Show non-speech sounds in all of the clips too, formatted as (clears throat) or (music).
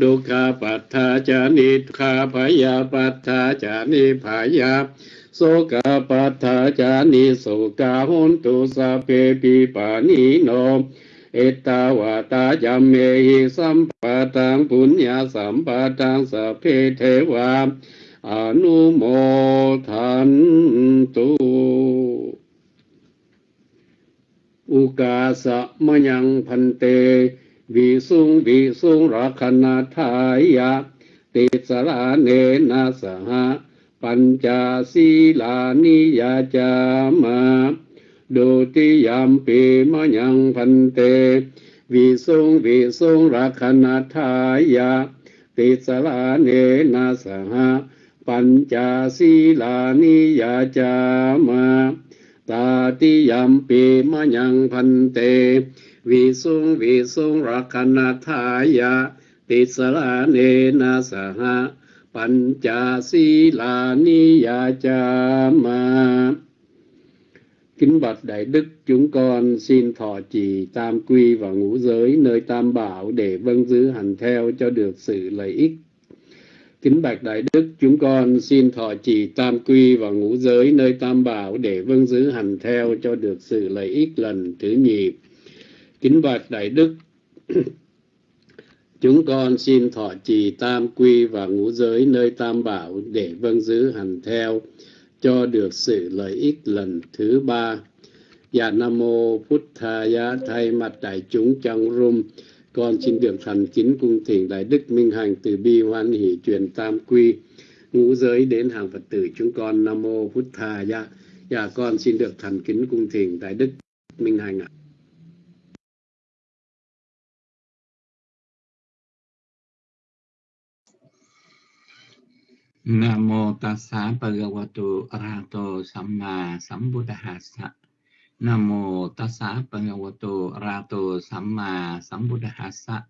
ดุขาปัฏฐาจานิทุขาพยาปัฏฐาจานิพยาโสกาปัฏฐาจานิโสกาหุนตุสัพเพปิปานิโนเอตาวาตายัมเมหิสัมปะตังปุญญาสัมปะตังสัพเพเทวาอนุโมทันตุอุกาสะมยังพันเต vị sung vị sung ra khana thaya tê sa la nê na sa ha pancha si la ni ya cha ma đô ti yam pi ma nhang phan tê vị sung vị sung ra khana thaya tê sa la nê na sa ha pancha si la ni ya cha ma ta ti yam pi ma nhang phan tê vị sung vị sung rakana thaya tisala nena saha panchasila niya chama. Kính bạch đại đức, chúng con xin thọ trì tam quy và ngũ giới nơi tam bảo để vâng giữ hành theo cho được sự lợi ích. Kính bạch đại đức, chúng con xin thọ trì tam quy và ngũ giới nơi tam bảo để vâng giữ hành theo cho được sự lợi ích lần thứ nhì. Kính bạch Đại Đức, (clears throat) chúng con xin thọ trì tam quy và ngũ giới nơi tam bảo để vâng giữ hành theo cho được sự lợi ích lần thứ ba. Dạ Nam Mô Phút Thaya thay mặt đại chúng trong rung. Con xin được thành kính cung thỉnh đại đức minh hành từ bi hoan hỷ truyền tam quy ngũ giới đến hàng phật tử chúng con. Nam mô phật thà dạ dạ con xin được thành kính cung thỉnh đại đức minh hành ạ. Nam mô tassa bhagavato arahato samma sambuddhassa Nam mô tassa bhagavato arahato samma sambuddhassa.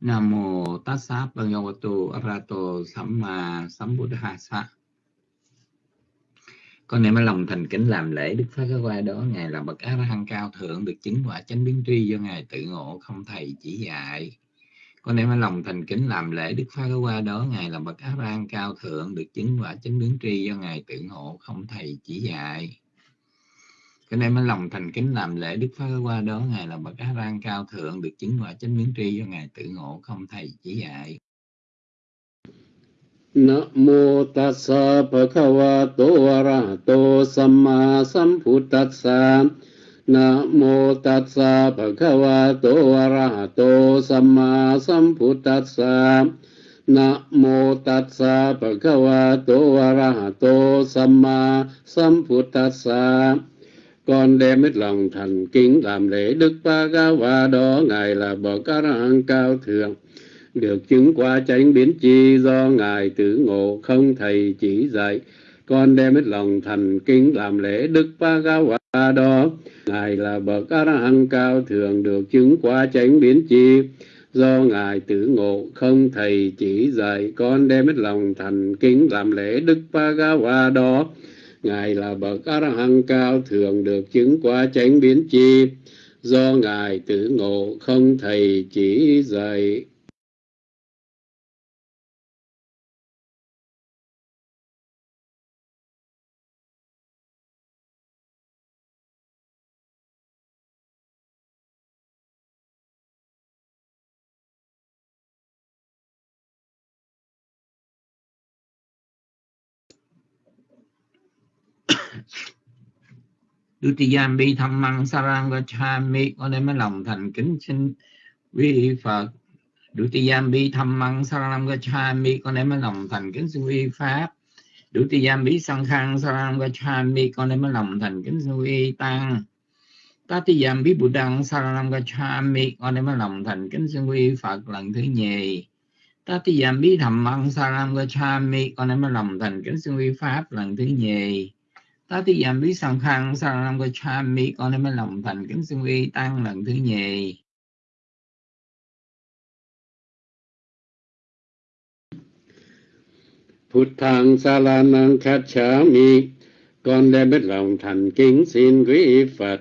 Nam mô tassa bhagavato arahato samma sambuddhassa. Con niệm lòng thành kính làm lễ Đức Phật qua đó, ngài là bậc A La Hán cao thượng, được chứng quả chánh biến tri do ngài tự ngộ không thầy chỉ dạy. Con đem lòng thành kính làm lễ Đức Phật qua đó, ngài là bậc áp an cao thượng, được chứng quả chánh đứng tri do ngài tự ngộ không thầy chỉ dạy. Cho nên mới lòng thành kính làm lễ đức phật qua đó, ngài là bậc á rang cao thượng, được chứng quả chánh biến tri do ngài tự ngộ không thầy chỉ dạy. Namo tassa bhagavato arahato samma sambuddhassa Namo tassa bhagavato arahato samma sambuddhassa. Tát sa bhagavato arahato samma sambuddhassa. Con đem hết lòng thành kính làm lễ đức ba ga và đó ngài là bậc a la cao thượng. Được chứng qua chánh biến chi do ngài tử ngộ không thầy chỉ dạy, con đem hết lòng thành kính làm lễ đức ba ga và đó. Ngài là bậc a la hán cao thường được chứng qua chánh biến chi. Do ngài tử ngộ không thầy chỉ dạy con đem hết lòng thành kính làm lễ đức Pa ga và đó. Ngài là bậc A La Hán cao thường được chứng qua chánh biến chi. Do ngài tử ngộ không thầy chỉ dạy Dutiyambi Dhammang Sarang Gacchami con đem lòng thành kính xin quy Phật. Dutiyambi Dhammang Sarang Gacchami con đem lòng thành kính xin quy Pháp. Dutiyambi Sankhang Sarang Gacchami con đem lòng thành kính xin quy Tăng. Tatiyambi Buddhang Sarang Gacchami con đem lòng thành kính xin quy Phật lần thứ nhì. Tatiyambi Dhammang Sarang Gacchami con đem lòng thành kính xin quy Pháp lần thứ nhì ta thì giảm lý sẵn khăn sang năm của cha mi con em lòng thành kính xưng uy tăng lần thứ nhì Phật thang sa la năng khát chá mi con đem biết lòng thành kính xin quý Phật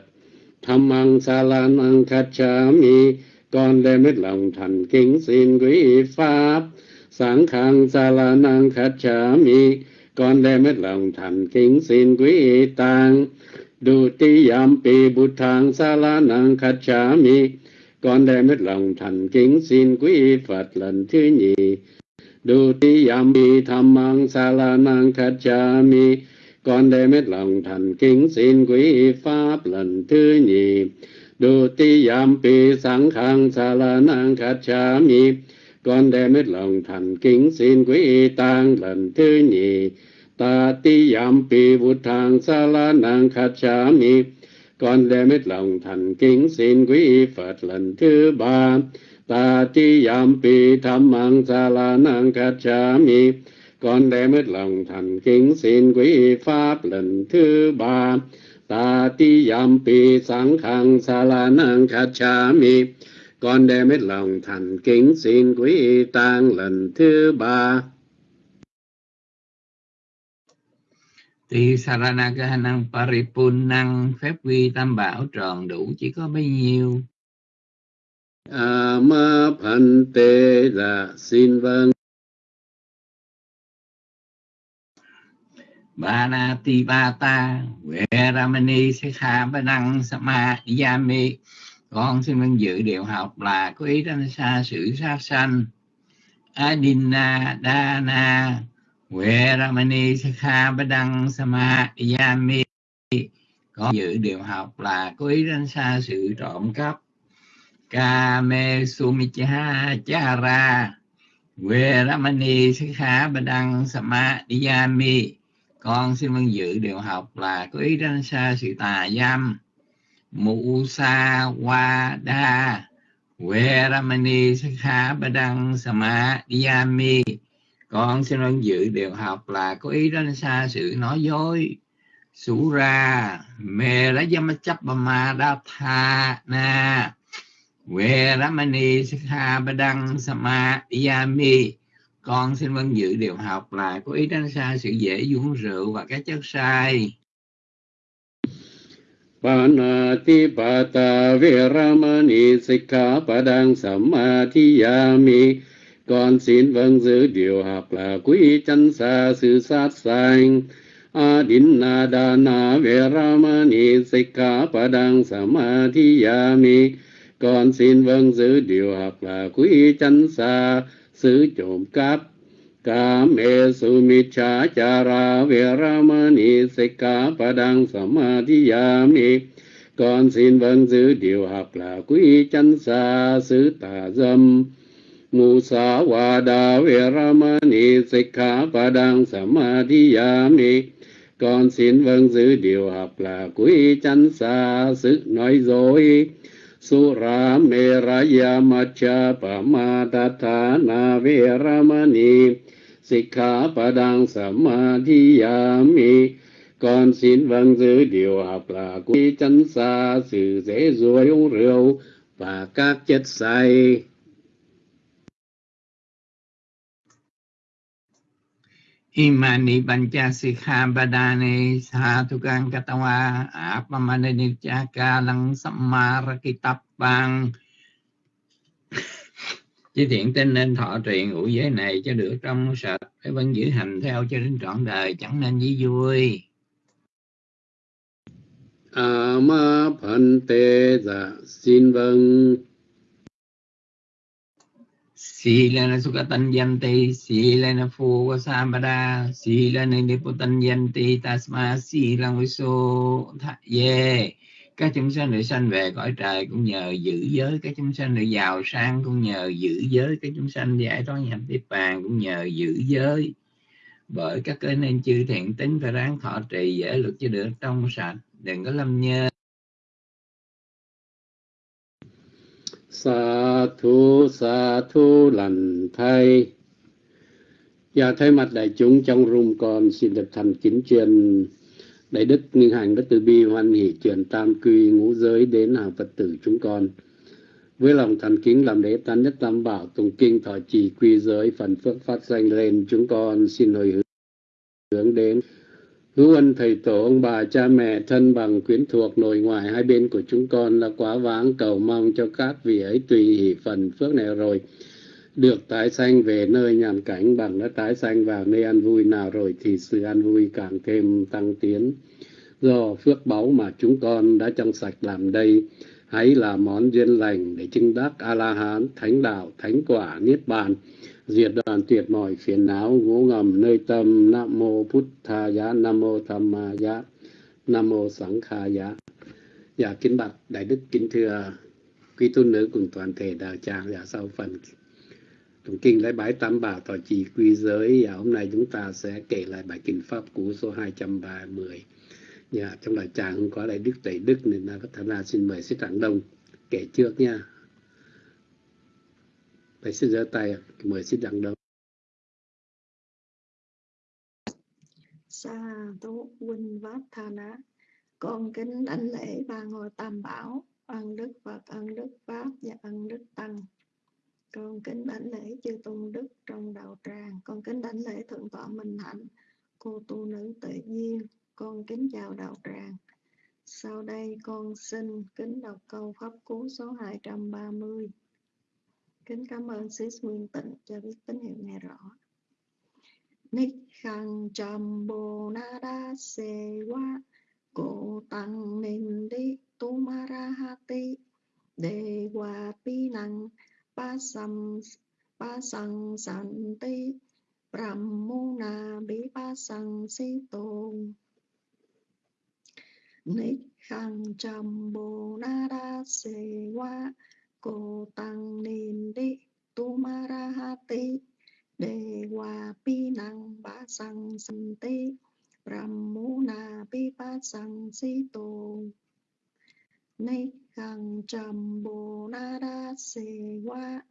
tham ăn sa la năng khát chá mi con đem hết lòng thành kính xin quý pháp sáng khang sa la năng khát chá mi con đem hết lòng thành kính xin quý tăng đu ti yam pi bút thang sa la năng khát chá mi. Con đem hết lòng thành kính xin quý phật lần thứ nhì. Đu ti yam pi tham mang sa la năng khát chá mi. Con đem hết lòng thành kính xin quý pháp lần thứ nhì. Đu ti yam pi sáng khang sa la năng khát chá mi con đem hết lòng thành kính xin quý tăng lần thứ nhì. Ta ti yam pi vụt thang sa la nang khát cha mi. Con đem hết lòng thành kính xin quý phật lần thứ ba. Ta ti yam pi tham mang sa la nang khát cha mi. Con đem hết lòng thành kính xin quý pháp lần thứ ba. Ta ti yam pi sáng khang sa la nang khát cha mi con đem hết lòng thành kính xin quý tăng lần thứ ba. Tỳ Saranaka năng Paripunnang phép quy tam bảo tròn đủ chỉ có bấy nhiêu. ma phan tê là xin vâng. Ba na ti ba ta Huệ Ramani Sikha Ba Năng Sama Yami con xin vinh dự điều học là có ý đánh xa sự sát sanh Adina Dana veramani Ramani badang Sama Yami Con dự điều học là có ý đánh xa sự trộm cắp Kame Sumicha Chara veramani Ramani badang Sama Yami con xin vinh dự điều học là có ý đánh xa sự tà dâm mụ sa wa đa Huệ Ramani Sakha Badang Sama Diyami Con xin vâng dự điều học là có ý đến xa sự nói dối. Sura Mê Ra Yama Ma Đa Tha Na Huệ Ramani Sakha Badang Sama Diyami con xin vâng dự điều học là có ý tránh xa sự dễ uống rượu và các chất sai. Panati Pata Viramani Sikha Padang Samadhiyami. Con xin vâng giữ điều học là quý chân xa sự sát sanh. Adinna Dana Viramani Sikha Padang Samadhiyami. Con xin vâng giữ điều học là quý chân xa sự trộm cắp ca mê su mi cha cha ra ve ra ma ni samadhiyami. Con xin vâng giữ điều học là quý chân xa xứ tà dâm. Mu sa wa da ve ra ma ni samadhiyami. Con xin vâng giữ điều học là quý chân xa xứ nói dối. Sura Meraya Macha Pamadatana Veramani Sikha Padang Samadhiyami Con xin vâng giữ điều học là quý chánh xa sự dễ ruồi uống rượu và các chất say. Imani Pancha Sikha Badane Satukang Katawa Apamana Nipchaka Lăng Sammara Kitapang Chí thiện tin nên thọ trì ngũ giới này cho được trong sạch Phải vẫn giữ hành theo cho đến trọn đời chẳng nên dí vui Ama Phante Dạ xin vâng Silana Sukatanyanti, Silana Fuvasampada, Silana Niputanyanti, Tasma Silang Viso Ye. Các chúng sanh được sanh về cõi trời cũng nhờ giữ giới, các chúng sanh được giàu sang cũng nhờ giữ giới, các chúng sanh giải thoát nhập tiếp bàn cũng nhờ giữ giới. Bởi các cái nên chư thiện tính phải ráng thọ trì dễ luật cho được trong sạch, đừng có lâm nhơ. Sa thu sa thu lành thay. Và thay mặt đại chúng trong room con xin được thành kính truyền Đại đức Nguyên Hành Đức Từ Bi hoan hỷ truyền tam quy ngũ giới đến hàng Phật tử chúng con. Với lòng thành kính làm lễ tán nhất tam bảo tùng kinh thọ trì quy giới phần phước phát danh lên chúng con, xin hồi hướng đến hữu ân thầy tổ, ông bà cha mẹ, thân bằng quyến thuộc nội ngoại hai bên của chúng con là quá vãng cầu mong cho các vị ấy tùy hỷ phần phước này rồi được tái sanh về nơi nhàn cảnh bằng đã tái sanh vào nơi an vui nào rồi thì sự an vui càng thêm tăng tiến. Do phước báu mà chúng con đã trong sạch làm đây hãy là món duyên lành để chứng đắc a la hán thánh đạo thánh quả niết bàn diệt đoàn tuyệt mọi phiền não ngũ ngầm nơi tâm nam mô Phút Tha Giá, nam mô tham ma giá nam mô sẵn kha giá. Dạ kính bạch đại đức kính thưa quý tu nữ cùng toàn thể đạo tràng dạ sau phần tụng kinh lễ bái tam bảo thọ trì quy giới và hôm nay chúng ta sẽ kể lại bài kinh pháp cú số 230 nhà dạ, trong lời tràng không có đại đức tẩy đức nên là thánh la xin mời sư trạng đông kể trước nha Thầy xin giơ tay, mời xin Trạng Đông. Sa tu huynh vát tha ná. Con kính đảnh lễ ba ngôi tam bảo, ân đức Phật, ân đức Pháp và ân đức Tăng. Con kính đảnh lễ chư tôn đức trong đạo tràng, con kính đảnh lễ thượng tọa Minh Hạnh, cô tu nữ tự nhiên con kính chào đạo tràng. Sau đây con xin kính đọc câu pháp cú số 230. Kính cảm ơn sĩ Nguyên Tịnh cho biết tín hiệu nghe rõ. Ních khăn trầm bồ na đa se quá Cổ tăng nên đi tu ma ra ha ti Đề hòa pi năng ba sam ba sang san ti Brahmuna bi ba sang si tôn Nít khăn trầm bồ na đa se wa cô tăng nên đi tu ma ra ha ti đề hòa pi năng ba sang san ti brahmuna pi ba sang si tôn nay hàng trầm bồ na đa xê qua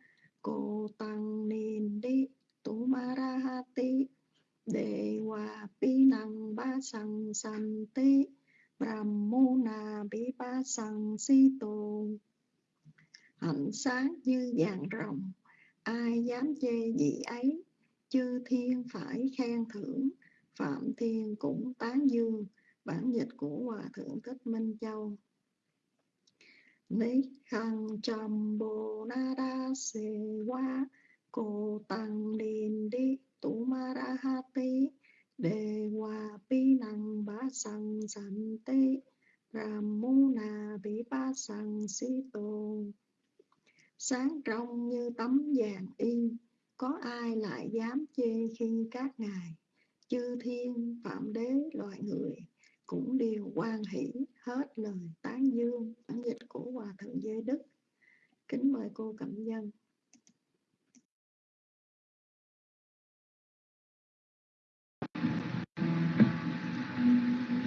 cô tăng nên đi tu ma ra ha ti đề hòa pi năng ba sang san ti brahmuna bi ba sang si tôn hạnh sáng như vàng rồng, ai dám chê gì ấy? Chư thiên phải khen thưởng, phạm thiên cũng tán dương. Bản dịch của hòa thượng thích minh châu ni khăn trầm bồ na đa se wa cô tăng điền đi tu ma ra ha ti đề hòa pi năng bá sang sẵn ti ram mu na bi ba sang si tô sáng trong như tấm vàng y có ai lại dám chê khi các ngài? Chư thiên, phạm đế, loài người cũng đều quan hỷ hết lời tán dương bản dịch của hòa thượng giới đức. Kính mời cô cẩm dân.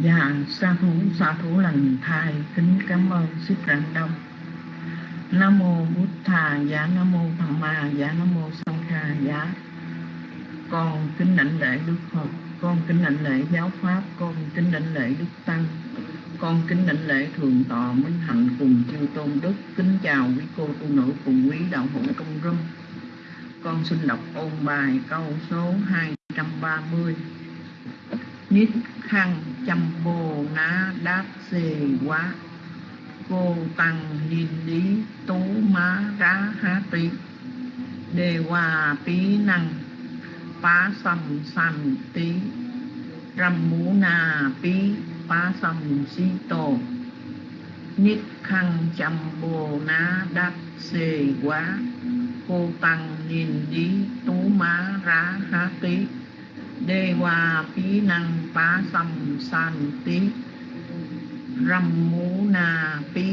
Dạ, sa thú, sa thú lành thai, kính cảm ơn sức rạng đông. Nam mô bút thà giá dạ, nam mô tham ma giá nam mô sanh kha giá con kính lãnh lễ đức phật con kính đảnh lễ giáo pháp, con kính đảnh lễ đức tăng. Con kính đảnh lễ thường tọa minh hạnh cùng chư tôn đức. Kính chào quý cô tu nữ cùng quý đạo hữu công râm. Con xin đọc ôn bài câu số 230 Nít khăn chăm bồ ná đáp xề quá. Cô tăng nhìn lý tú má rá há tí đề hòa tí năng phá sầm sanh tí râm mũ na pí phá sầm si tổ nít khăn chăm bồ ná đắc xề quá cô tăng nhìn đi tú má rá há tí đê hòa phí năng phá sầm sanh tí râm mũ na pí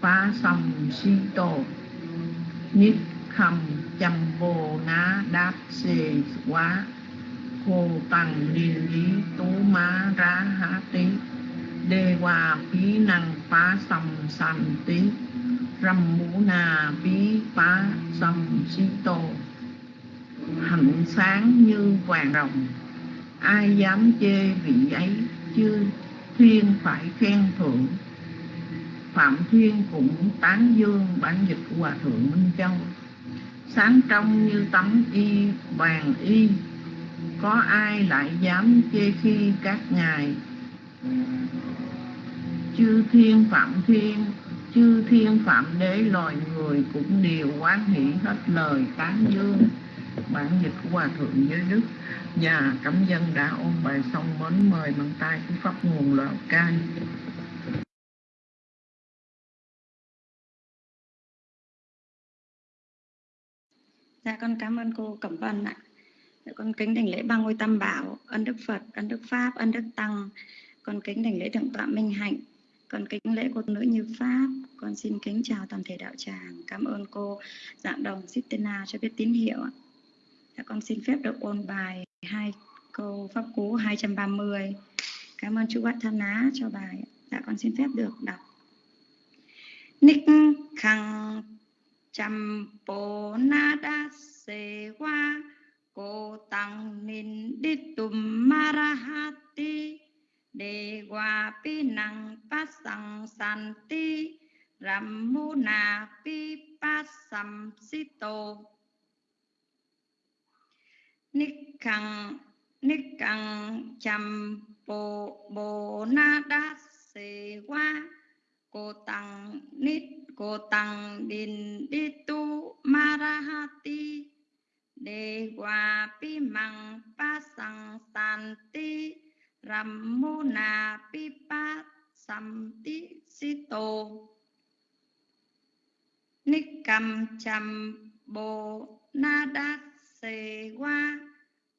phá sầm si tổ nít khầm chăm bồ ná đáp xê quá, khô tăng liên lý tú má rá há tí. Đê hòa phí năng phá sầm sầm tí râm mũ na bí phá sầm si tổ hạnh sáng như vàng rồng, ai dám chê vị ấy chưa Thiên phải khen thượng Phạm Thiên cũng tán dương bản dịch của Hòa Thượng Minh Châu. Sáng trong như tấm y vàng y. Có ai lại dám chê khi các ngài? Chư thiên phạm thiên, chư thiên phạm đế loài người cũng đều quán hỷ hết lời tán dương. Bản dịch của hòa thượng giới đức và cảm dân đã ôn bài xong mến mời bằng tay của pháp nguồn lào cai. Dạ con cảm ơn cô Cẩm Vân ạ. Dạ, con kính đảnh lễ ba ngôi tam bảo, ân đức Phật, ân đức Pháp, ân đức Tăng. Con kính đảnh lễ thượng tọa Minh Hạnh, con kính lễ cô nữ như Pháp. Con xin kính chào toàn thể đạo tràng. Cảm ơn cô dạng đồng Sitena cho biết tín hiệu ạ. Dạ, con xin phép được ôn bài hai câu pháp cú 230. Cảm ơn chú Bát Thân Á cho bài. Dạ con xin phép được đọc. Ních khăng chăm bồ na đa cô tăng nin đi tùm marahati đề hòa pi năng pa sang san ti ram mu na pi pa sam si tô. Nikkang nikkang chăm bồ bồ na đa cô tăng nít din đi tu marahati. Đề hòa pi măng pa sang san ti ram na pi pa sam ti si nikam cham bồ na đa se wa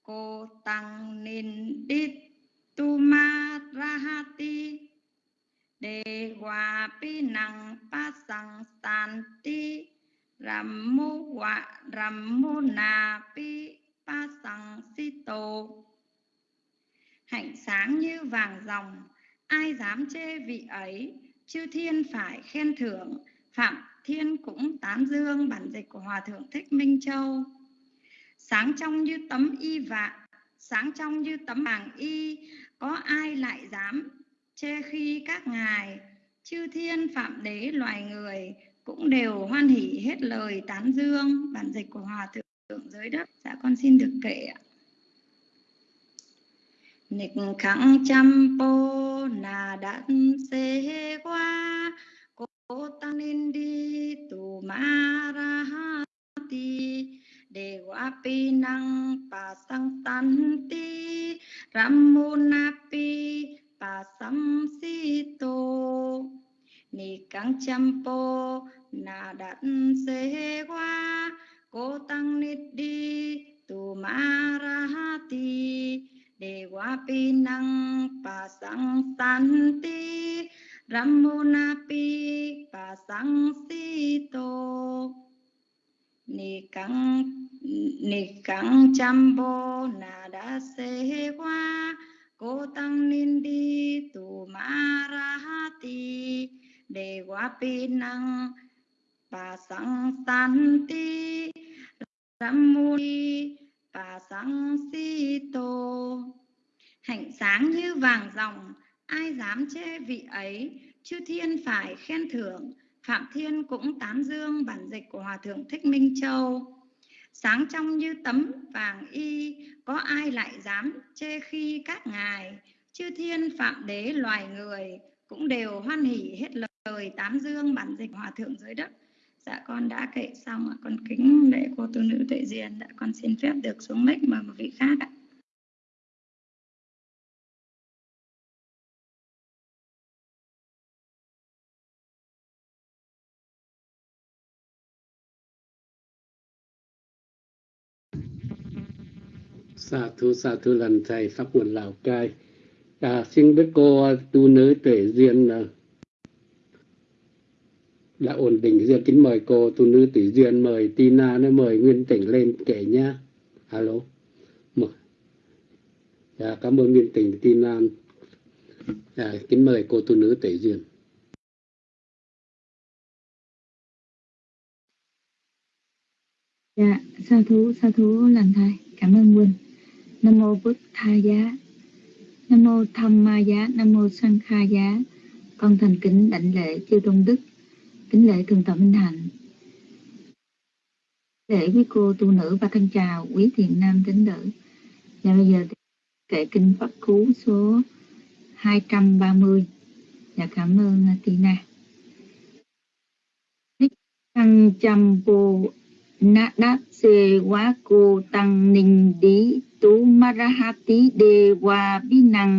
cô tăng nin đi tu ma rahati đề hòa pi năng pa sang san ti ram mu hòa ram mu na pi pa sang si tô hạnh sáng như vàng ròng, ai dám chê vị ấy? Chư thiên phải khen thưởng, phạm thiên cũng tán dương bản dịch của hòa thượng thích minh châu. Sáng trong như tấm y vạn sáng trong như tấm màng y, có ai lại dám chê khi các ngài, chư thiên phạm đế loài người cũng đều hoan hỷ hết lời tán dương, bản dịch của hòa thượng giới đất. Dạ con xin được kể ạ. Nịch khẳng trăm po nà đạn xê qua cô tăng nên đi tù ma ra ha ti đề quá pi năng pa sang tan ti ram na pi pa sam si tô ni căng chăm po na đát se qua cô tăng nít đi tu ma ra ha ti đề qua pi năng pa sang san ti ramona pi pa sang si tô ni căng ni căng chăm po na đát qua cô tăng ninh đi tu ma ra ha ti đề qua pi năng pa sang san ti ramuni pa sang si tô hạnh sáng như vàng ròng ai dám chê vị ấy? Chư thiên phải khen thưởng, phạm thiên cũng tán dương bản dịch của hòa thượng thích minh châu sáng trong như tấm vàng y, có ai lại dám chê khi các ngài? Chư thiên phạm đế loài người cũng đều hoan hỉ hết lời tám dương bản dịch hòa thượng dưới đất. Dạ con đã kệ xong ạ. Con kính lễ cô tu nữ tuệ diền dạ con xin phép được xuống mic mời một vị khác ạ. Sa thu sa thu lần thầy pháp nguồn Lào Cai. À, xin biết cô tu nữ tuệ duyên ờ, đã ổn định duyên kính mời cô tu nữ tuệ duyên mời Tina nó mời Nguyên Tỉnh lên kể nhá. Alo. Mời. Dạ, cảm ơn Nguyên Tỉnh Tina. Dạ, kính mời cô tu nữ tuệ duyên. Dạ, sa thú, sa thú lần thầy, cảm ơn Nguyên Nam mô Bức Tha Giá, Nam mô Tham Ma Giá, Nam mô Sang Kha Giá. Con thành kính đảnh lễ chư tôn đức, kính lễ thường tọa Minh Hạnh. Lễ quý cô tu nữ và thân chào quý thiện nam tín nữ. Và bây giờ kệ kinh Pháp Cú số 230. Và dạ cảm ơn Tina. Thăng chăm bồ na đáp xê quá cô tăng ninh đi tu marahati dewa vinang binang.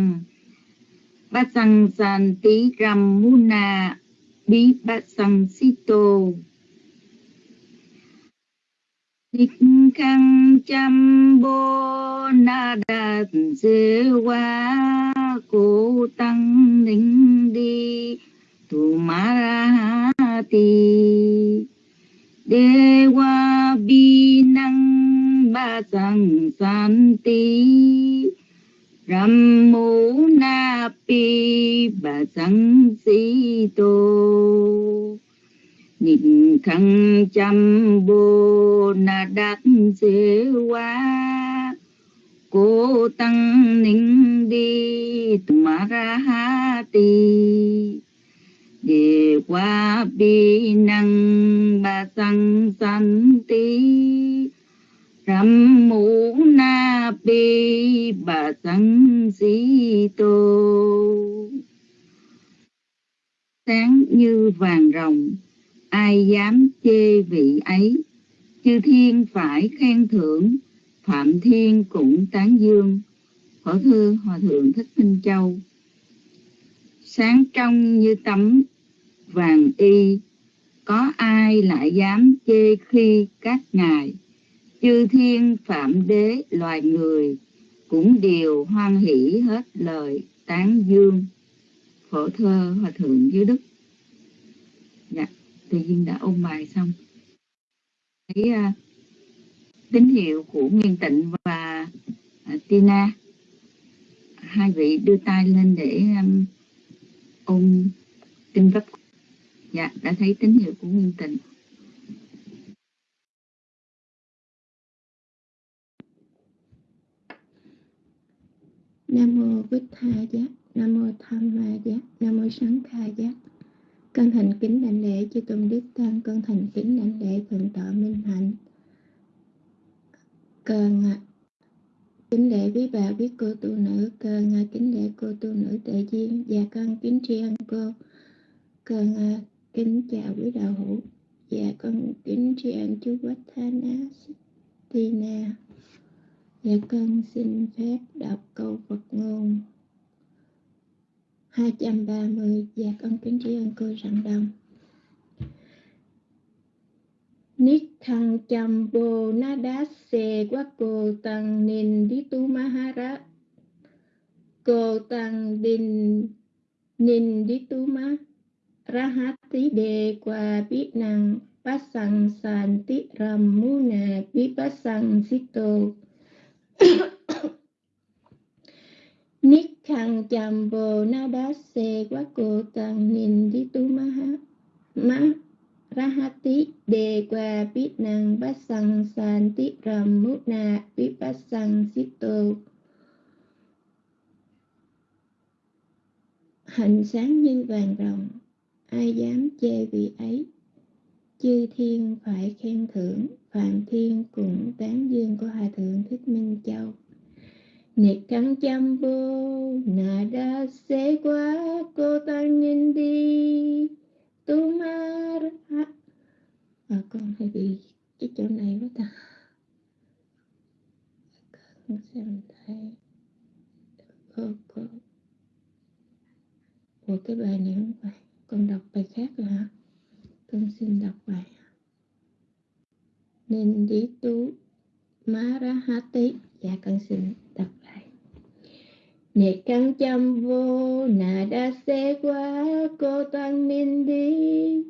Basang santi ramuna bi basang sito Thích khăn chăm bồ na đạt dê hoa tăng ninh đi tu marahati dewa ti bi năng ba sang san ti. Ram mu na pi ba sang si tô. Nhìn khăn chăm bồ na đắc dễ quá cô tăng ninh đi ma ra ha ti đề qua bi năng ba sang san ti ram mũ na bi ba sang si tô. Sáng như vàng rồng, ai dám chê vị ấy? Chư thiên phải khen thưởng, phạm thiên cũng tán dương. Khổ thư hòa thượng thích minh châu. Sáng trong như tấm vàng y, có ai lại dám chê khi các ngài chư thiên phạm đế loài người cũng đều hoan hỷ hết lời tán dương. Phổ thơ hòa thượng dưới đức. Dạ tự nhiên đã ôn bài xong. Thấy uh, à, tín hiệu của Nguyên Tịnh và uh, Tina. Hai vị đưa tay lên để um, ôn kinh pháp dạ đã thấy tín hiệu của Nguyên Tịnh. Nam mô Bích Tha Giác, Nam mô Tham Ma Giác, Nam mô Sáng Tha Giác. Con thành kính đảnh lễ chư tôn đức tăng, con thành kính đảnh lễ thượng tọa minh hạnh. Con kính lễ quý bà quý cô tu nữ, con kính lễ cô tu nữ tự duyên và con kính tri ân cô. Con kính chào quý đạo hữu và con kính tri ân chú Quách Thana Tina. Dạ con xin phép đọc câu Phật ngôn. 230 Dạ con kính tri ân cô Rạng Đông. Nít thăng chăm bồ na đá xê quá cô tăng nền đi tu ma ha ra cô tăng đình nền đi tu ma ra hát tí đề qua biết năng pasang santi ramuna bi pasang sito (coughs) Nikhang chambo nadase bồ na đá xê quá đi tu ma rahati đề qua biết năng bát sang san tí ram mút na biết bát sang sito hành sáng như vàng rồng, ai dám chê vị ấy? Chư thiên phải khen thưởng phạm thiên cũng tán dương của hòa thượng thích minh châu. Nịch thắng chăm vô nà đa xế quá cô tăng nhìn đi. Tu ma à, con hay bị cái chỗ này quá ta. Con xem thấy cô cô. Ủa cái bài này không phải Con đọc bài khác rồi hả? Con xin đọc bài. Nên đi tu Marahati Dạ con xin đọc lại. Nè, căng chăm vô, Nà đa xe quá, Cô tăng minh đi.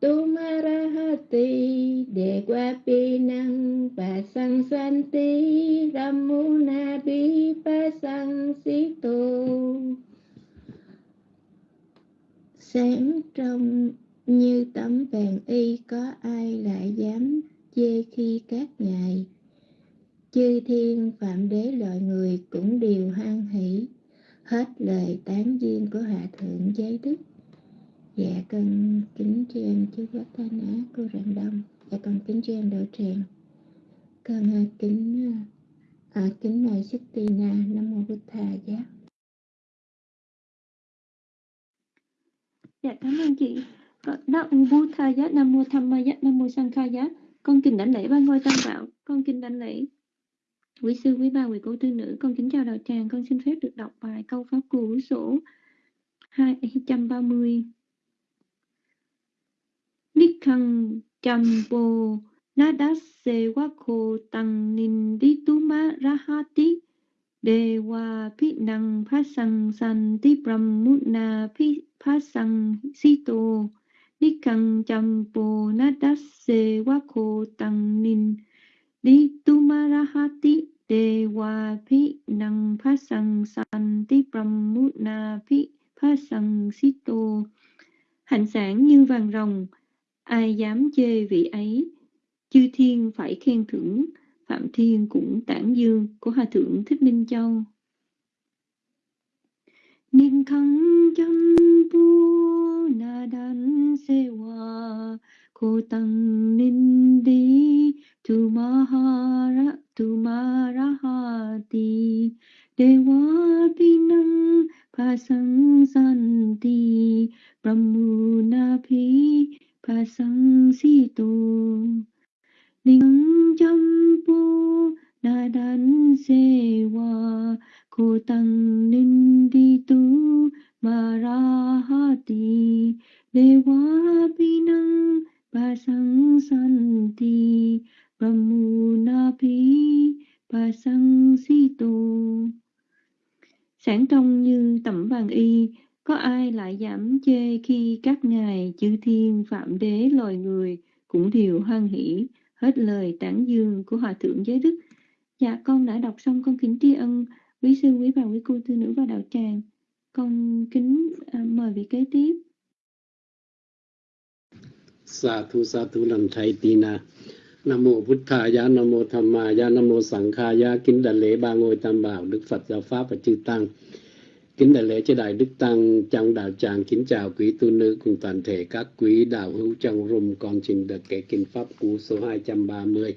Tu Marahati Đề qua pi năng, và sang san ti. Ramuna bi pa sang si tu sáng trong như tấm vàng y, có ai lại dám chê khi các ngài chư thiên phạm đế loại người cũng đều hoan hỷ hết lời tán duyên của hạ thượng giới đức. Dạ con kính tri ân chư quốc ta nã cô rạng đông. Dạ con kính tri ân đạo tràng. Con à, kính à, kính mời sức tì na nam mô bút thà giá. Dạ cảm ơn chị. Nam mô bút thà giá nam mô tham ma giá nam mô sang giá con kính đảnh lễ ba ngôi tam bảo. Con kính đảnh lễ quý sư, quý bà, quý cô tư nữ. Con kính chào đạo tràng. Con xin phép được đọc bài câu pháp cú số 230 Nikhang Champo Nadase Wako Tăng Nindituma Rahati Dewa Pinang Phasang Santi Brahmuna Phasang Sito đi căng chăm bồ na đát se wa khô Tăng Nindituma Rahati Dewa na phi Santi Brahmuna si Sito. Hạnh sản như vàng rồng, ai dám chê vị ấy? Chư thiên phải khen thưởng, phạm thiên cũng tản dương, của hòa thượng thích minh châu. Niên khăn chăm pu na đan se wa ko tăng ninh đi tu ma ha ra, tu ma ra ha ti dewa pinang pa sang san ti brahmuna pi pa sang si tu ninh chăm pu na dan se wa ko tăng ninh đi tu ma ra ha ti đề wa pi năng pa sang na pi pa sang si tu sáng trong như tẩm vàng y, có ai lại giảm chê khi các ngài chư thiên phạm đế loài người cũng đều hoan hỷ hết lời tán dương của hòa thượng giới đức? Dạ con đã đọc xong con kính tri ân. Quý sư, quý bà, quý cô tư nữ và đạo tràng con kính à, mời vị kế tiếp. Sa thu sa thu lần thầy tina nam mô Phật thà giá nam mô tham ma giá nam mô sẵn kha giá kính đại lễ ba ngôi tam bảo đức phật giáo pháp và chư tăng. Kính đại lễ cho đại đức tăng trong đạo tràng kính chào quý tu nữ cùng toàn thể các quý đạo hữu trong rung con trình được kể kinh pháp cú số 230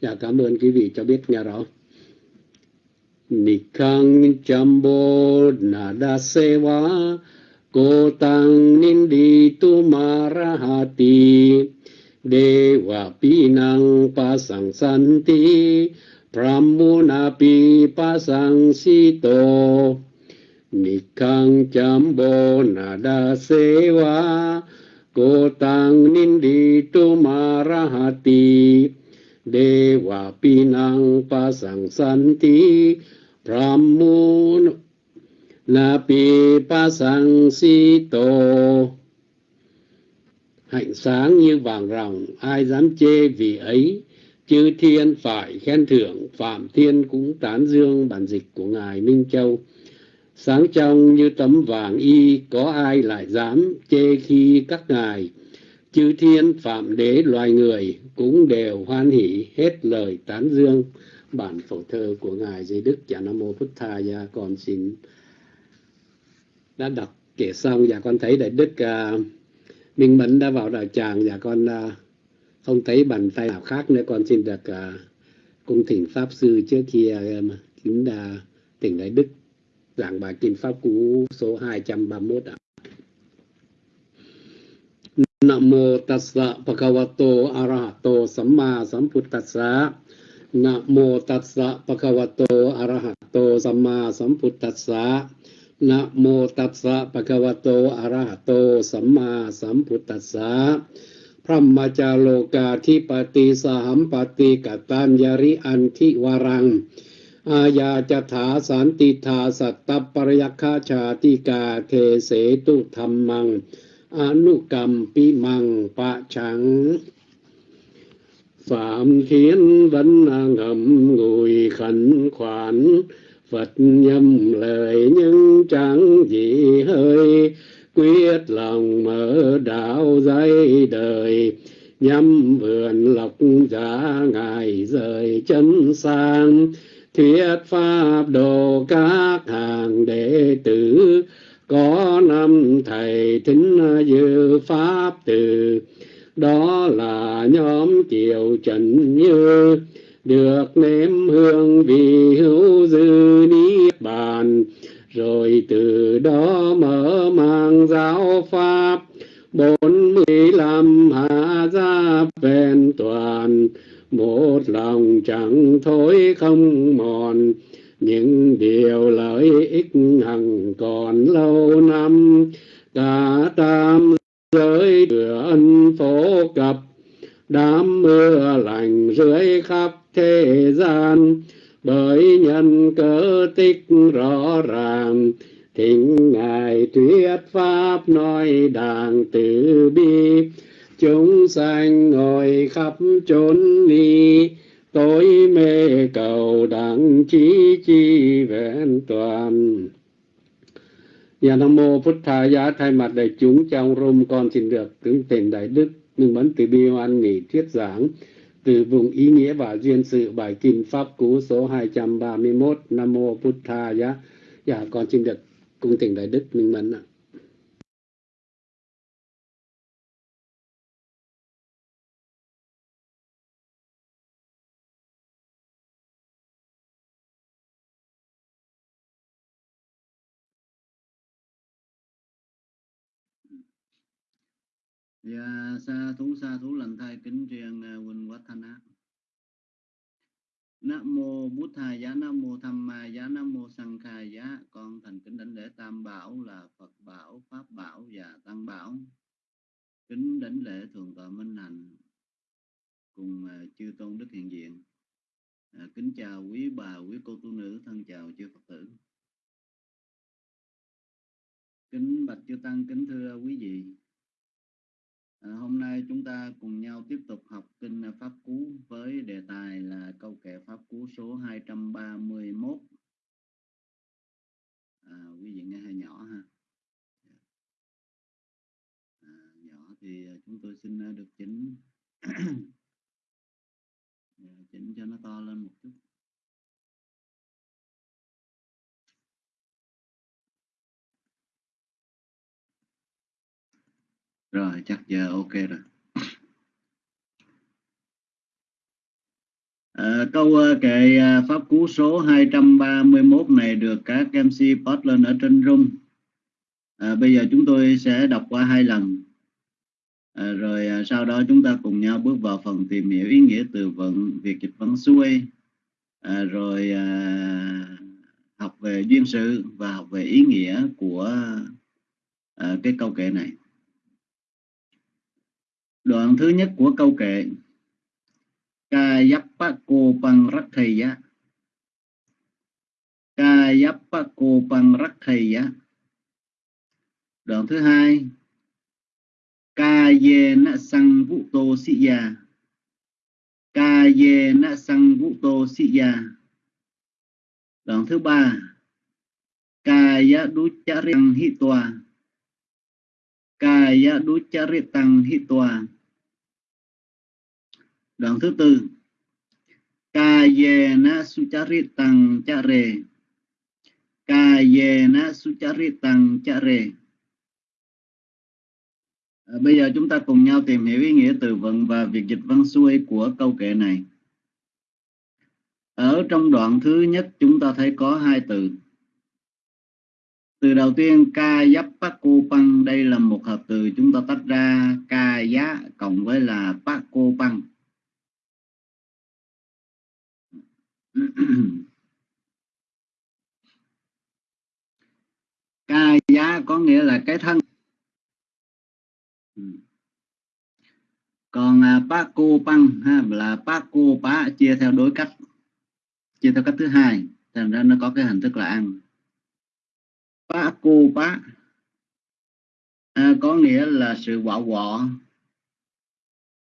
dạ cảm ơn quý vị cho biết nghe rõ. Nikang Jambo Nada Sewa Cô Tăng Nindi Tumarahati Dewa Pinang Pasang Santi Pramunapi Pasang Sito. Nikang Jambo Nada Sewa Cô Tăng Nindi Tumarahati Dewa Pinang Pasang Santi Brahmun sang Pasang Sito Hạnh sáng như vàng ròng, ai dám chê vì ấy, chư thiên phải khen thưởng, Phạm Thiên cũng tán dương bản dịch của Ngài Minh Châu. Sáng trong như tấm vàng y, có ai lại dám chê khi các ngài chư thiên phạm đế loài người cũng đều hoan hỷ hết lời tán dương. Bản phổ thơ của ngài dưới đức cha nam mô phật tha gia con xin đã đọc kể xong. Và con thấy đại đức uh, minh mẫn đã vào đạo tràng. Và con uh, không thấy bàn tay nào khác nữa. Con xin được uh, cung thỉnh pháp sư trước kia uh, kính uh, tỉnh đại đức giảng bài kinh pháp cú số 231 ạ. นะโมตัสสะปะคะวะโตอะระหะโต สัมมาสัมพุทธัสสะนะโมตัสสะปะคะวะโตอะระหะโต สัมมาสัมพุทธัสสะนะโมตัสสะปะคะวะโตอะระหะโต สัมมาสัมพุทธัสสะพระมจาโลกาทิปติสหัมปติกตัญญริอันทิวรัง อาญาจถาสันติธาสัตตปรยคาชาติกาเทเสตุธรรมัง anukampi mang pa trắng phạm khiến vẫn ngầm ngồi khẩn khoản. Phật nhâm lời nhưng chẳng gì hơi. Quyết lòng mở đạo dây đời. Nhâm vườn lọc giả ngài rời chân sang. Thuyết pháp đồ các hàng đệ tử có năm thầy thính dư pháp từ, đó là nhóm kiều trần như. Được nếm hương vị hữu dư niết bàn, rồi từ đó mở mang giáo pháp. Bốn mươi lăm hạ gia vẹn toàn, một lòng chẳng thối không mòn. Những điều lợi ích Nhà Tha Phật Giá thay mặt đại chúng trong rôm con xin được tướng tiền đại đức nương mẫn từ bi hoan nghỉ thuyết giảng từ vùng ý nghĩa và duyên sự bài kinh pháp cú số 231 Nam Mô Phật Tha Giá. Dạ con xin được cung tình đại đức minh mẫn ạ. Dạ, sa thú sa thú lành thai kính truyền à, Quỳnh Quách Thanh Á. Nam mô Bút Thà Giá, Nam mô Tham Ma Giá, Nam mô Sang Kha Giá. Con thành kính đảnh lễ Tam Bảo là Phật Bảo, Pháp Bảo và Tăng Bảo. Kính đảnh lễ Thượng tọa Minh Hạnh cùng à, chư tôn đức hiện diện. À, kính chào quý bà, quý cô tu nữ, thân chào chư Phật tử. Kính bạch chư tăng, kính thưa quý vị. À, hôm nay chúng ta cùng nhau tiếp tục học kinh Pháp Cú với đề tài là câu kệ Pháp Cú số 231. À, quý vị nghe hơi nhỏ ha. À, nhỏ thì chúng tôi xin à, được chỉnh (clears throat) chỉnh cho nó to lên một chút. Rồi, chắc giờ ok rồi. À, câu ờ, kệ à, pháp cú số 231 này được các MC post lên ở trên room. À, bây giờ chúng tôi sẽ đọc qua hai lần. À, rồi à, sau đó chúng ta cùng nhau bước vào phần tìm hiểu ý nghĩa từ vựng, việc dịch văn xuôi. À, rồi à, học về duyên sự và học về ý nghĩa của à, cái câu kệ này. Đoạn thứ nhất của câu kệ. Kayapako Panrakhaya Kayapako Panrakhaya Đoạn thứ hai. Kayena sang vũ tô sĩ Kayena sang vũ tô Đoạn thứ ba. Kaya ducharing hitwa Kaya ducharitang hitwa Đoạn thứ tư. Kayena sucharitang chare. Kayena sucharitang chare. À, Bây giờ chúng ta cùng nhau tìm hiểu ý nghĩa từ vựng và việc dịch văn xuôi của câu kệ này. Ở trong đoạn thứ nhất chúng ta thấy có hai từ. Từ đầu tiên ca giáp cô đây là một hợp từ chúng ta tách ra ca giá cộng với là cô păng (clears throat) ca giá có nghĩa là cái thân. Còn à, pa cô băng ha, là pa cô pá chia theo đối cách chia theo cách thứ hai thành ra nó có cái hình thức là ăn. Pa cô pá à, có nghĩa là sự quạo quọ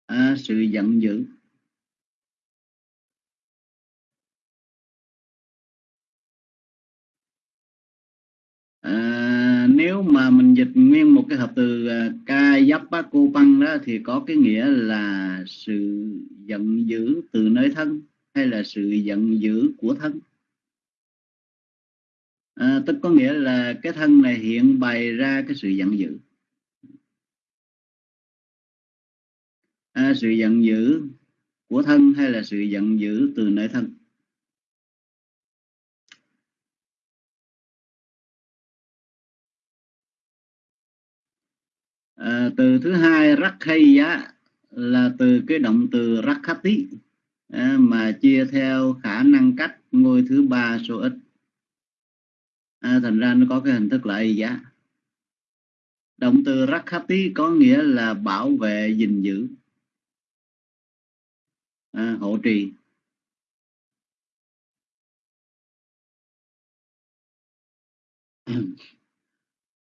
à, sự giận dữ. À, nếu mà mình dịch nguyên một cái hợp từ ca giáp bác cô băng đó thì có cái nghĩa là sự giận dữ từ nơi thân hay là sự giận dữ của thân. À, tức có nghĩa là cái thân này hiện bày ra cái sự giận dữ. À, sự giận dữ của thân hay là sự giận dữ từ nơi thân? À, từ thứ hai rakhaya là từ cái động từ rakhati à, mà chia theo khả năng cách ngôi thứ ba số ít. À, thành ra nó có cái hình thức là y giá. Động từ rakhati có nghĩa là bảo vệ gìn giữ à, hộ trì.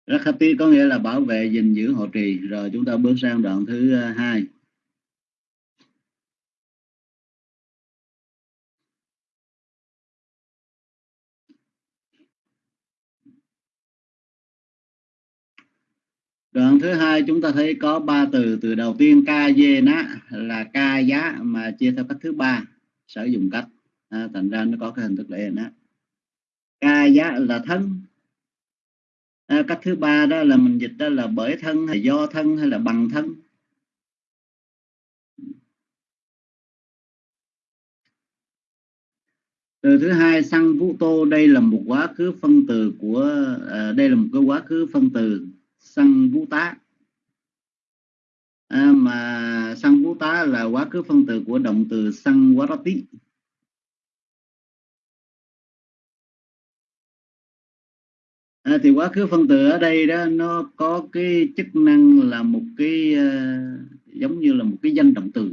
Rakhati có nghĩa là bảo vệ gìn giữ hộ trì. Rồi chúng ta bước sang đoạn thứ ờ, hai. Đoạn thứ hai chúng ta thấy có ba từ. Từ đầu tiên ca dê ná là ca giá mà chia theo cách thứ ba sử dụng cách. À, thành ra nó có cái hình thức lệ ná. Ca giá là thân à, cách thứ ba đó là mình dịch đó là bởi thân hay do thân hay là bằng thân. Từ thứ hai sang vũ tô đây là một quá khứ phân từ của à, đây là một cái quá khứ phân từ sang vũ tá. À, mà sang vũ tá là quá khứ phân từ của động từ sang tí. À, thì quá khứ phân từ ở đây đó nó có cái chức năng là một cái uh, giống như là một cái danh động từ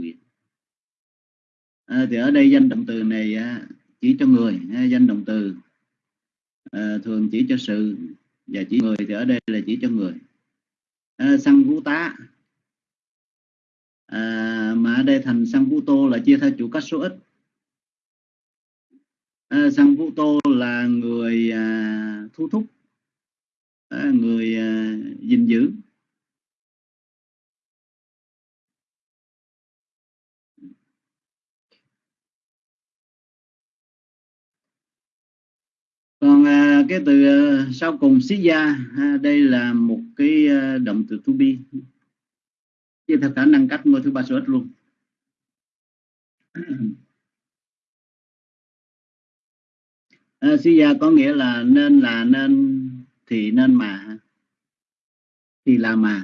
à, thì ở đây danh động từ này uh, chỉ cho người uh, danh động từ uh, thường chỉ cho sự và chỉ người thì ở đây là chỉ cho người. À, sang vũ tá. À, mà ở đây thành sang vũ tô là chia theo chủ cách số ít. À, sang vũ tô là người à, thu thúc người à, gìn giữ. Còn à, cái từ à, sau cùng xí gia đây là một cái động từ to be. Chứ theo khả năng cách ngôi thứ ba số ít luôn. (clears throat) À, xí gia có nghĩa là nên là nên thì nên mà. Thì là mà.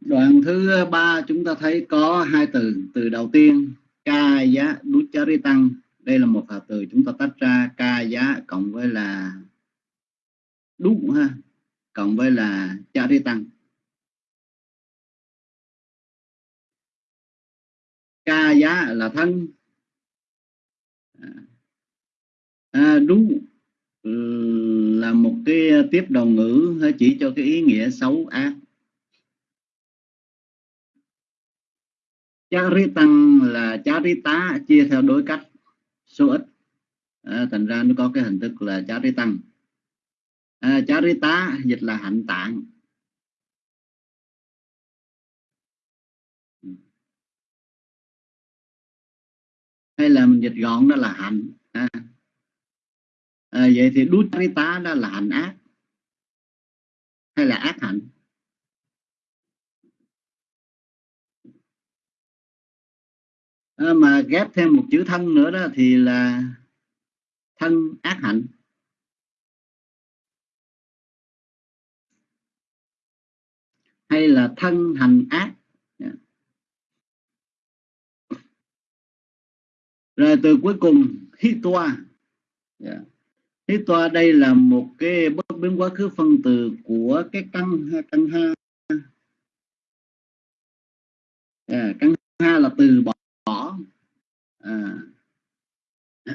Đoạn thứ ba chúng ta thấy có hai từ từ đầu tiên, ca giá đút tăng đây là một hợp từ chúng ta tách ra ca giá cộng với là đúng ha cộng với là chari tăng. Ca giá là thân. À, đúng là một cái tiếp đầu ngữ chỉ cho cái ý nghĩa xấu ác tăng là tá chia theo đối cách số ít. À, thành ra nó có cái hình thức là chá rí tăng. À, chá rí tá dịch là hạnh tạng. Hay là mình dịch gọn đó là hạnh. À. À, vậy thì đút ri tá đó là hạnh ác. Hay là ác hạnh? À, mà ghép thêm một chữ thân nữa đó thì là thân ác hạnh hay là thân hành ác rồi từ cuối cùng hitwa yeah. Dạ. hitwa đây là một cái bất biến quá khứ phân từ của cái căn căn ha yeah, căn ha là từ bỏ à, (clears throat)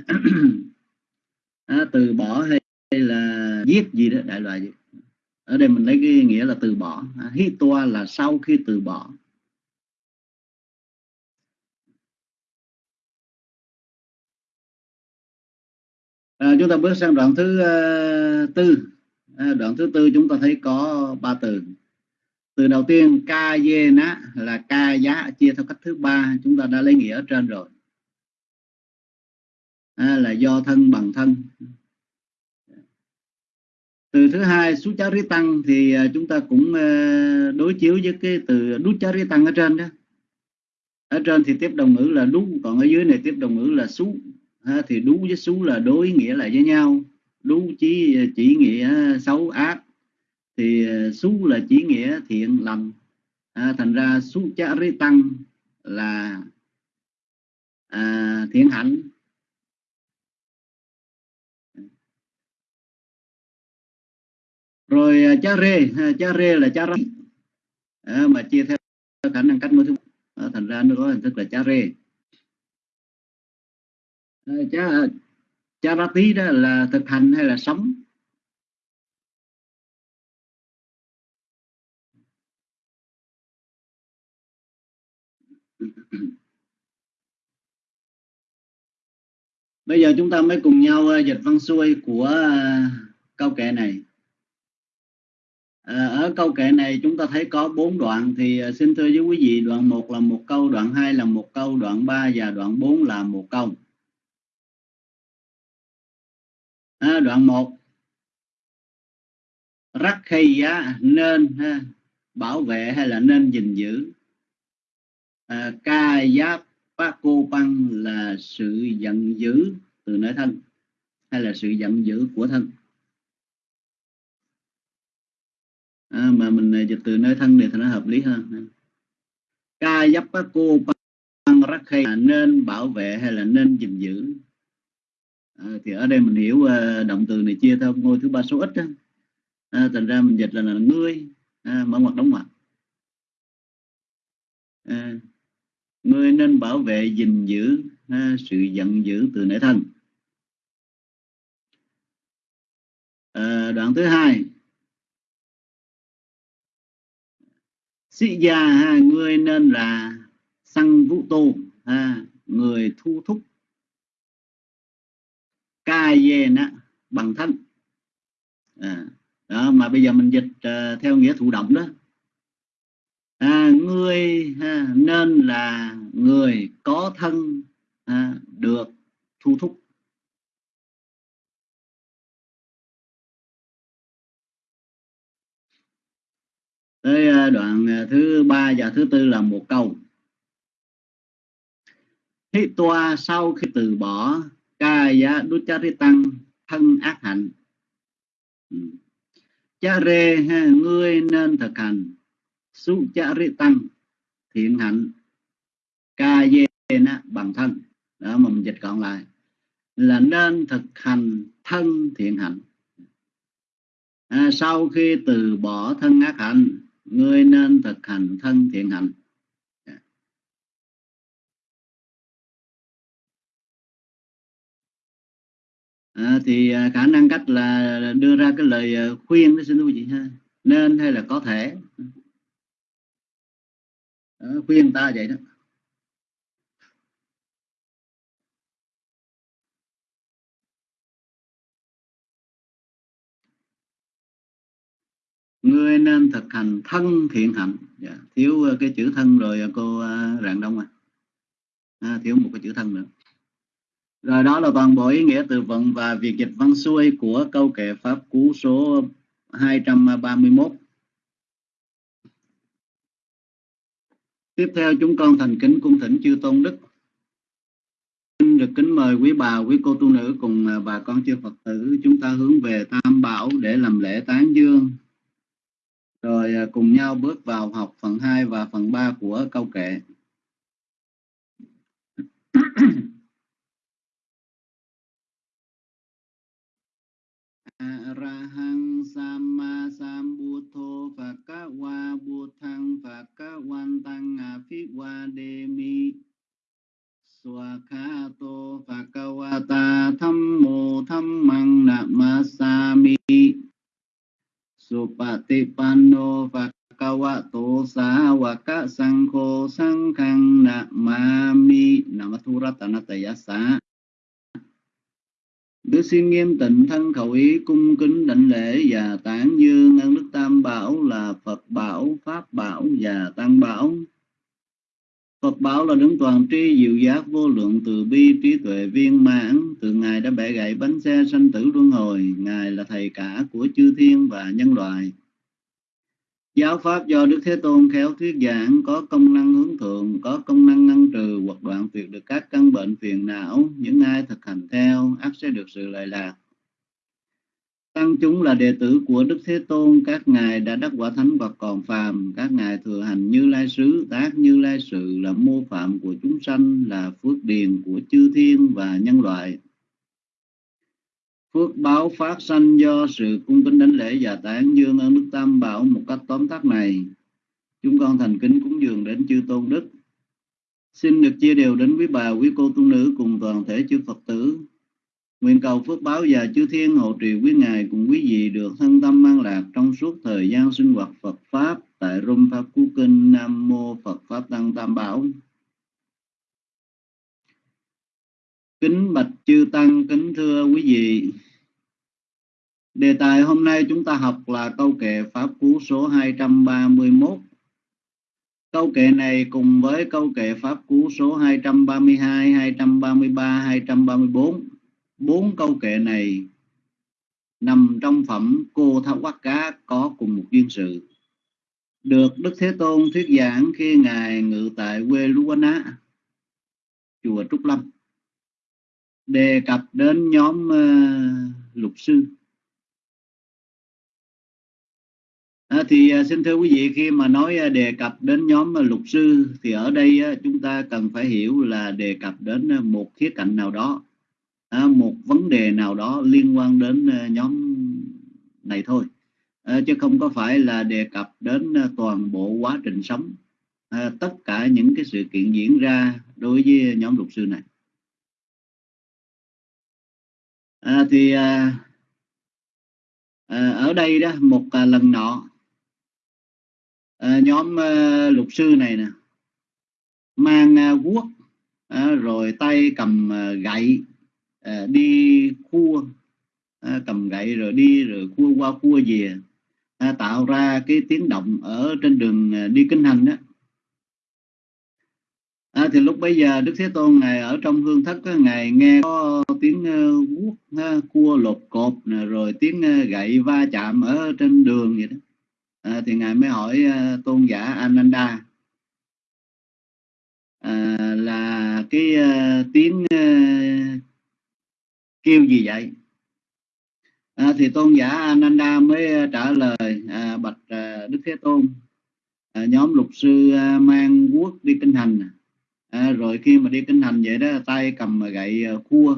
à, từ bỏ hay, là giết gì đó đại loại gì ở đây mình lấy cái nghĩa là từ bỏ. À, toa là sau khi từ bỏ. À, chúng ta bước sang đoạn thứ uh, tư. À, đoạn thứ tư chúng ta thấy có ba từ. Từ đầu tiên ca dê ná là ca giá chia theo cách thứ ba. Chúng ta đã lấy nghĩa ở trên rồi à, là do thân bằng thân. Từ thứ hai sú chá rí tăng thì à, chúng ta cũng à, đối chiếu với cái từ đút chá rí tăng ở trên đó. Ở trên thì tiếp đồng ngữ là đú còn ở dưới này tiếp đồng ngữ là xú. À, thì đú với xú là đối nghĩa lại với nhau. Đú chỉ à, chỉ nghĩa xấu ác. Thì xú là chỉ nghĩa thiện lành. À, thành ra sú chá rí tăng là à, thiện hạnh. Rồi à, cha rê à, cha rê là cha răng à, mà chia theo khả năng cách ngôn thứ. À, thành ra nó có hình thức là cha rê. À, cha à, cha ra tí đó là thực hành hay là sống? Bây giờ chúng ta mới cùng nhau à, dịch văn xuôi của câu kệ này. Ờ, ở câu kệ này chúng ta thấy có bốn đoạn thì ờ, xin thưa với quý vị đoạn 1 là một câu, đoạn 2 là một câu, đoạn 3 và đoạn 4 là một câu. À, đoạn 1 Rắc khi á, nên ha, bảo vệ hay là nên gìn giữ. À, ca giáp pa cô băng là sự giận dữ từ nơi thân hay là sự giận dữ của thân à, mà mình à, dịch từ nơi thân này thì nó hợp lý hơn. Ca dấp cô băng rắc hay là nên bảo vệ hay là nên gìn giữ? À, thì ở đây mình hiểu uh, động từ này chia theo ngôi thứ ba số ít đó. À, thành ra mình dịch là, là ngươi. À, mở ngoặc đóng ngoặc. À, ngươi nên bảo vệ gìn giữ à, sự giận dữ từ nơi thân. À, đoạn thứ hai. Sĩ gia ha, nên là sang vũ tu ha, người thu thúc. Ca về nè bằng thân à, đó, mà bây giờ mình dịch uh, theo nghĩa thụ động đó. À, người ha, nên là người có thân ha, được thu thúc. Tới à, đoạn à, thứ ba và thứ tư là một câu. Thế toa sau khi từ bỏ ca giá tăng thân ác hạnh. Ừ. Cha rê ngươi nên thực hành. Su cha ri tăng thiện hạnh. Ca dê bằng thân. Đó mà mình dịch còn lại. Là nên thực hành thân thiện hạnh. À, sau khi từ bỏ thân ác hạnh ngươi nên thực hành thân thiện hạnh. À, thì à, khả năng cách là đưa ra cái lời à, khuyên đó xin quý vị ha. Nên hay là có thể. À, khuyên ta vậy đó. Ngươi nên thực hành thân thiện hạnh. Dạ, thiếu ờ, cái chữ thân rồi ờ, cô ờ, rạng đông à. à thiếu một cái chữ thân nữa. Rồi đó là toàn bộ ý nghĩa từ vựng và việc dịch văn xuôi của câu kệ pháp cú số 231 tiếp theo chúng con thành kính cung thỉnh chư tôn đức. Được kính mời quý bà quý cô tu nữ cùng bà con chư phật tử chúng ta hướng về tam bảo để làm lễ tán dương rồi à, cùng nhau bước vào học phần 2 và phần 3 của câu kệ. Arahang Samma Sambuddho Phakawa Buddhang Phakawantang Aphikwademi Swakato Phakawata Thammo Thammang Namasami Supati panno Phakawato Sawaka Sangho Sanghang Namami Namathuratanatayasa Đức xin nghiêm tịnh thân khẩu ý cung kính đảnh lễ và tán dương ân đức tam bảo là phật bảo, pháp bảo và tăng bảo. Phật bảo là đứng toàn tri diệu giác, vô lượng, từ bi, trí tuệ, viên mãn. Từ ngài đã bẻ gãy bánh xe sanh tử luân hồi. Ngài là thầy cả của chư thiên và nhân loại. Giáo pháp do đức thế tôn khéo thuyết giảng, có công năng hướng thượng, có công năng ngăn trừ, hoặc đoạn tuyệt được các căn bệnh phiền não. Những ai thực hành theo, ắt sẽ được sự lợi lạc. Tăng chúng là đệ tử của Đức Thế Tôn, các ngài đã đắc quả thánh và còn phàm, các ngài thừa hành như lai sứ, tác như lai sự là mô phạm của chúng sanh, là phước điền của chư thiên và nhân loại. Phước báo phát sanh do sự cung kính đánh lễ và tán dương ơn Đức Tam Bảo một cách tóm tắt này. Chúng con thành kính cúng dường đến chư Tôn Đức. Xin được chia đều đến quý bà, quý cô tu nữ cùng toàn thể chư Phật tử Nguyện cầu phước báo và chư thiên hộ trì quý ngài cùng quý vị được thân tâm an lạc trong suốt thời gian sinh hoạt Phật Pháp tại Rung Pháp Cú Kinh Nam Mô Phật Pháp Tăng Tam Bảo. Kính bạch chư Tăng, kính thưa quý vị. Đề tài hôm nay chúng ta học là câu kệ Pháp Cú số 231. Câu kệ này cùng với câu kệ Pháp Cú số 232, 233, 234 bốn câu kệ này nằm trong phẩm cô tháo quát cá có cùng một duyên sự. Được đức thế tôn thuyết giảng khi ngài ngự tại quê Luana chùa Trúc Lâm đề cập đến nhóm uh, lục sư. À, thì uh, xin thưa quý vị khi mà nói uh, đề cập đến nhóm uh, lục sư thì ở đây uh, chúng ta cần phải hiểu là đề cập đến uh, một khía cạnh nào đó à, một vấn đề nào đó liên quan đến ờ, nhóm này thôi. À, chứ không có phải là đề cập đến ờ, toàn bộ quá trình sống. À, tất cả những cái sự kiện diễn ra đối với nhóm luật sư này. À, thì à, à, ở đây đó một à, lần nọ à, nhóm à, luật sư này nè mang à, guốc à, rồi tay cầm à, gậy à, đi cua à, cầm gậy rồi đi rồi cua qua cua về. À, tạo ra cái tiếng động ở trên đường à, đi kinh hành đó. À, thì lúc bây giờ đức thế tôn ngài ở trong hương thất á, ngài nghe có tiếng à, guốc uh, cua lột cột nè, rồi tiếng uh, gậy va chạm ở trên đường vậy đó. À, thì ngài mới hỏi uh, tôn giả ananda à, là cái uh, tiếng uh, kêu gì vậy? À, thì tôn giả Ananda mới trả lời à, bạch à, Đức Thế Tôn. À, nhóm lục sư à, mang quốc đi kinh hành. À, rồi khi mà đi kinh hành vậy đó tay cầm gậy à, cua.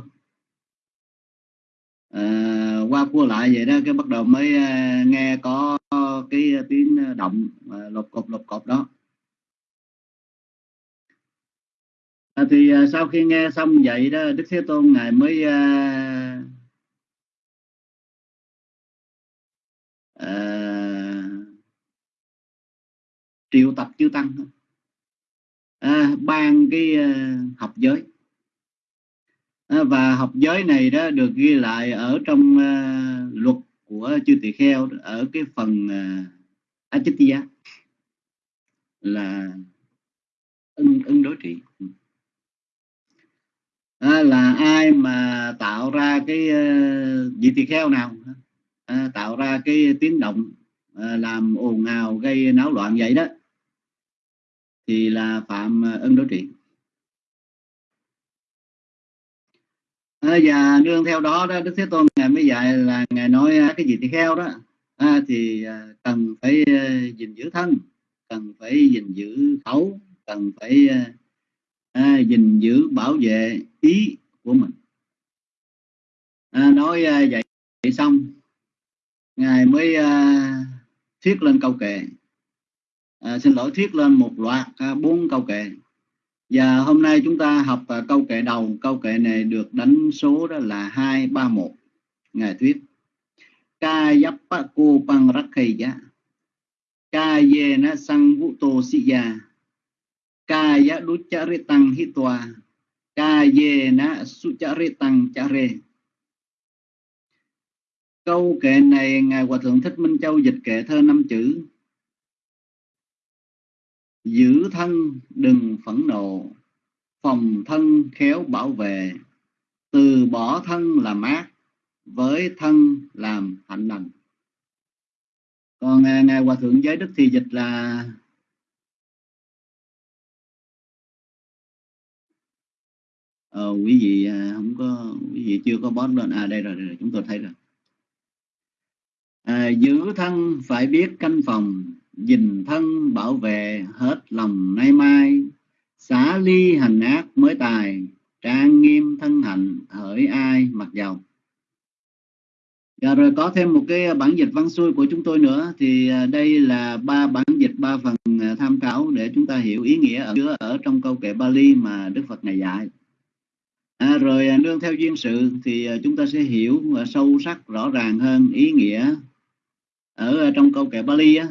À, qua cua lại vậy đó cái bắt đầu mới à, nghe có cái à, tiếng à, động à, lột cột lột cột đó. À, thì à, sau khi nghe xong vậy đó đức thế tôn ngài mới à, à, triệu tập chư tăng à, ban cái à, học giới. À, và học giới này đó được ghi lại ở trong à, luật của chư tỳ kheo ở cái phần à, Achitya là ưng ưng đối trị à, là ai mà tạo ra cái uh, tỳ kheo nào? À, tạo ra cái tiếng động à, làm ồn ào gây náo loạn vậy đó. Thì là phạm ân đối trị. À, và nương theo đó đó đức thế tôn ngài mới dạy là ngài nói cái gì tỳ kheo đó à, thì à, cần phải uh, gìn giữ thân cần phải gìn giữ khẩu cần phải à, gìn giữ bảo vệ ý của mình. À, nói à, vậy, vậy xong ngài mới à, thuyết lên câu kệ. À, xin lỗi thuyết lên một loạt à, bốn câu kệ. Và hôm nay chúng ta học à, câu kệ đầu. Câu kệ này được đánh số đó là hai ba một. Ngài thuyết ca yappa cô pang rakhaya ca ye na sang vu to si ya kaya ducharitang hitwa kayena sucharitang care câu kệ này ngài hòa thượng thích minh châu dịch kệ thơ năm chữ. Giữ thân, đừng phẫn nộ. Phòng thân khéo bảo vệ. Từ bỏ thân làm ác với thân làm hạnh lành. Còn à, ngài hòa thượng giới đức thì dịch là ờ, quý vị à, không có quý vị chưa có bót lên. À đây rồi, đây rồi chúng tôi thấy rồi. À, giữ thân phải biết canh phòng dình thân bảo vệ hết lòng nay mai. Xả ly hành ác mới tài trang nghiêm thân hạnh hỡi ai mặc dầu Dạ rồi có thêm một cái bản dịch văn xuôi của chúng tôi nữa thì à, đây là ba bản dịch ba phần à, tham khảo để chúng ta hiểu ý nghĩa ở ở trong câu kệ Bali mà Đức Phật ngày dạy. À, rồi à, nương theo duyên sự thì à, chúng ta sẽ hiểu à, sâu sắc rõ ràng hơn ý nghĩa ở trong câu kệ Bali á.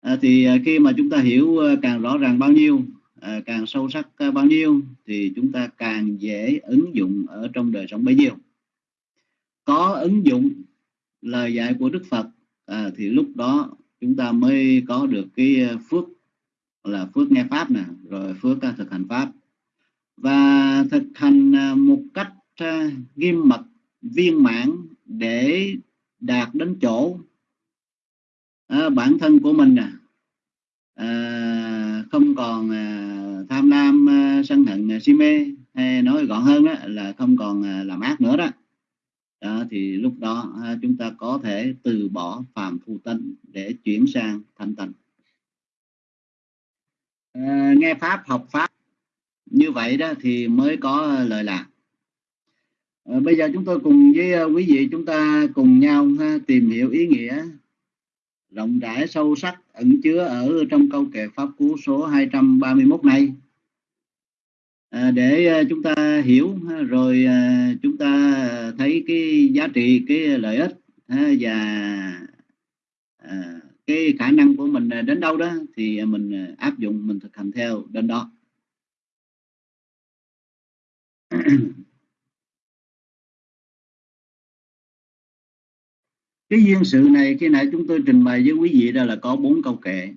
À, thì khi mà chúng ta hiểu càng rõ ràng bao nhiêu, à, càng sâu sắc bao nhiêu thì chúng ta càng dễ ứng dụng ở trong đời sống bấy nhiêu có ứng dụng lời dạy của Đức Phật à, thì lúc đó chúng ta mới có được cái phước là phước nghe pháp nè rồi phước thực hành pháp và thực hành à, một cách à, nghiêm mật viên mãn để đạt đến chỗ à, bản thân của mình à không còn tham lam sân hận si mê hay nói gọn hơn đó, là không còn làm ác nữa đó. Đó, thì lúc đó à, chúng ta có thể từ bỏ phàm phu tánh để chuyển sang thanh tịnh. À, nghe pháp học pháp như vậy đó thì mới có lời lạc. À, bây giờ chúng tôi cùng với ờ, quý vị chúng ta cùng nhau ha, tìm hiểu ý nghĩa rộng rãi sâu sắc ẩn chứa ở trong câu kệ pháp cú số 231 này. À, để chúng ta hiểu rồi à, chúng ta thấy cái giá trị cái lợi ích và cái khả năng của mình đến đâu đó thì mình áp dụng mình thực hành theo đến đó cái duyên sự này khi nãy chúng tôi trình bày với quý vị đó là có bốn câu kệ.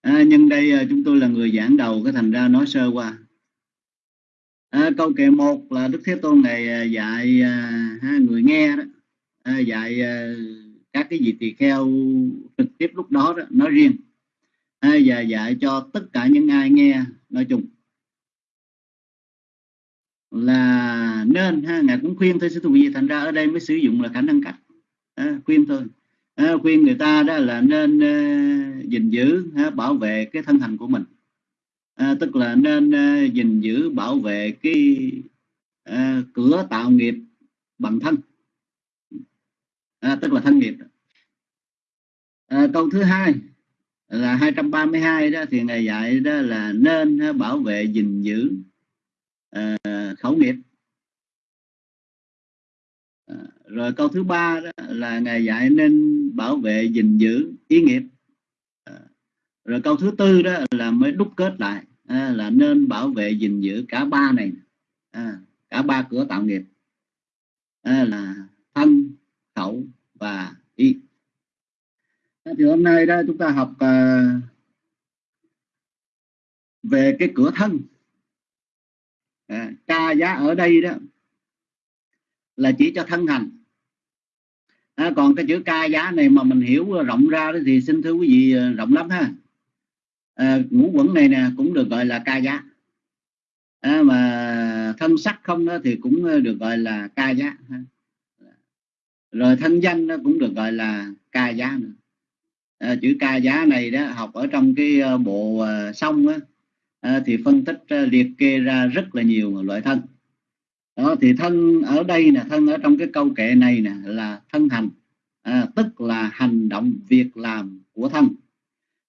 À, nhưng đây à, chúng tôi là người giảng đầu cái thành ra nói sơ qua. À, câu kệ một là đức thế tôn này à, dạy à, người nghe đó. À, dạy à, các cái vị tỳ kheo trực tiếp lúc đó, đó nói riêng. À, và dạy cho tất cả những ai nghe nói chung là nên ha ngài cũng khuyên thôi sư thù gì thành ra ở đây mới sử dụng là khả năng cách. À, khuyên thôi. À, khuyên người ta đó là nên uh, gìn giữ uh, bảo vệ cái thân hành của mình. À, tức là nên uh, gìn giữ bảo vệ cái uh, cửa tạo nghiệp bằng thân. À, tức là thân nghiệp. À, câu thứ hai là 232 đó thì ngài dạy đó là nên uh, bảo vệ gìn giữ uh, khẩu nghiệp. À, rồi câu thứ ba đó là ngài dạy nên bảo vệ gìn giữ ý nghiệp. À, rồi câu thứ tư đó là mới đúc kết lại là nên bảo vệ gìn giữ cả ba này. Cả ba cửa tạo nghiệp. Là thân khẩu và ý. Thì hôm nay đó chúng ta học về cái cửa thân à, ca giá ở đây đó là chỉ cho thân hành. À, còn cái chữ ca giá này mà mình hiểu rộng ra đó thì xin thưa quý vị à, rộng lắm ha. À, ngũ quẩn này nè cũng được gọi là ca giá. À, mà thân sắc không đó thì cũng được gọi là ca giá rồi thân danh nó cũng được gọi là ca giá nữa. À, chữ ca giá này đó học ở trong cái à, bộ uh, sông á, à, thì phân tích uh, liệt kê ra rất là nhiều loại thân. Đó thì thân ở đây nè thân ở trong cái câu kệ này nè là thân hành. À, tức là hành động việc làm của thân.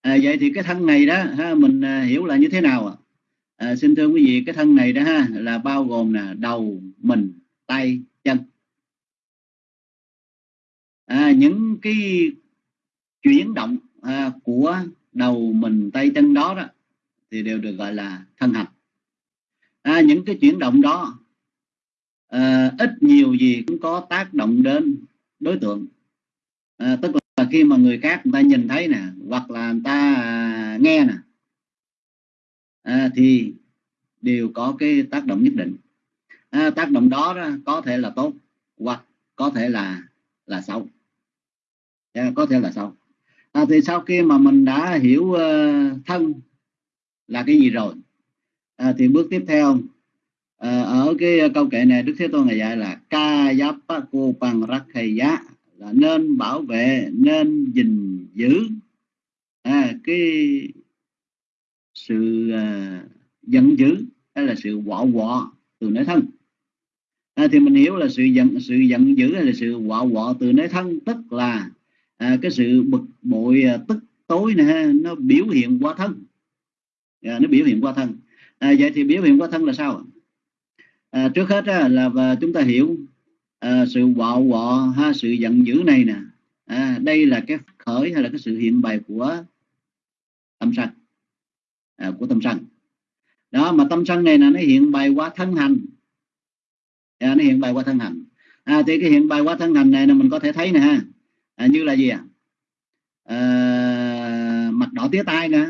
À, vậy thì cái thân này đó ha, mình à, hiểu là như thế nào à, xin thưa quý vị cái thân này đó ha là bao gồm là đầu mình tay chân. À, những cái chuyển động à, của đầu mình tay chân đó đó thì đều được gọi là thân hành. À, những cái chuyển động đó à, ít nhiều gì cũng có tác động đến đối tượng. À, tức là khi mà người khác người ta nhìn thấy nè hoặc là người ta à, nghe nè à, thì đều có cái tác động nhất định. À, tác động đó, đó có thể là tốt hoặc có thể là là xấu. À, có thể là xấu. À, thì sau khi mà mình đã hiểu uh, thân là cái gì rồi? À, thì bước tiếp theo à, ở cái câu kệ này đức thế tôn ngài dạy là ca giáp cô bằng rắc thầy giá là nên bảo vệ nên gìn giữ. À, cái sự à, giận dữ hay là sự quọ quọ từ nơi thân. À, thì mình hiểu là sự giận sự giận dữ hay là sự quọ quọ từ nơi thân tức là à, cái sự bực bội à, tức tối nè nó biểu hiện qua thân à, nó biểu hiện qua thân. À, vậy thì biểu hiện qua thân là sao à, trước hết á, là và chúng ta hiểu à, sự bạo quọ ha sự giận dữ này nè. À, đây là cái khởi hay là cái sự hiện bày của tâm sân. À, của tâm sân. Đó mà tâm sân này là nó hiện bày qua thân hành. À, nó hiện bày qua thân hành. À, thì cái hiện bày qua thân hành này là mình có thể thấy nè ha. À, như là gì à? à mặt đỏ tía tai nè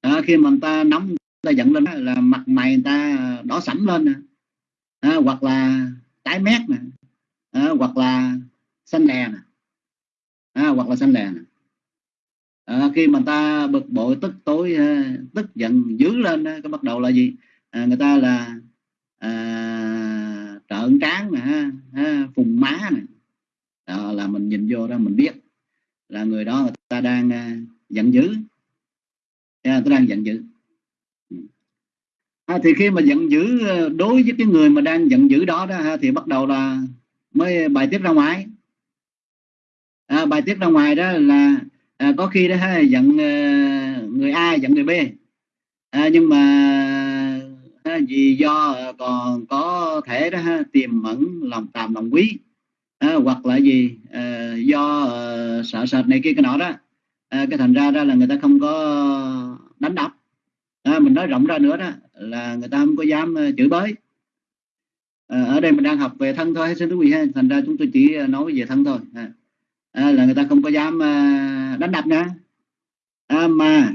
à, khi mà người ta nóng người ta giận lên là mặt mày người ta à, đỏ sẫm lên nè. À, hoặc là tái mét nè. À, hoặc là xanh lè nè. À, hoặc là xanh lè nè. À, khi mà người ta bực bội tức tối à, tức giận dữ lên cái bắt đầu là gì? À, người ta là à, trợn tráng nè ha, phùng má nè. Đó là mình nhìn vô đó mình biết là người đó người ta đang à, giận dữ à, tôi đang giận dữ. Ừ. À, thì khi mà giận dữ ờ, đối với cái người mà đang giận dữ đó, đó thì bắt đầu là mới bài tiết ra ngoài. À, bài tiết ra ngoài đó là à, có khi đó ha, giận uh, người A giận người B. À, nhưng mà vì do ờ, còn có thể đó ha, tiềm mẫn lòng tàm lòng quý. À, hoặc là gì à, do à, sợ sệt này kia cái nọ đó à, cái thành ra ra là người ta không có đánh đập. À, mình nói rộng ra nữa đó là người ta không có dám ờ, chửi bới. À, ở đây mình đang học về thân thôi xin quý vị ha. Thành ra chúng tôi chỉ ờ, nói về thân thôi à, à, là người ta không có dám à, đánh đập nữa à, mà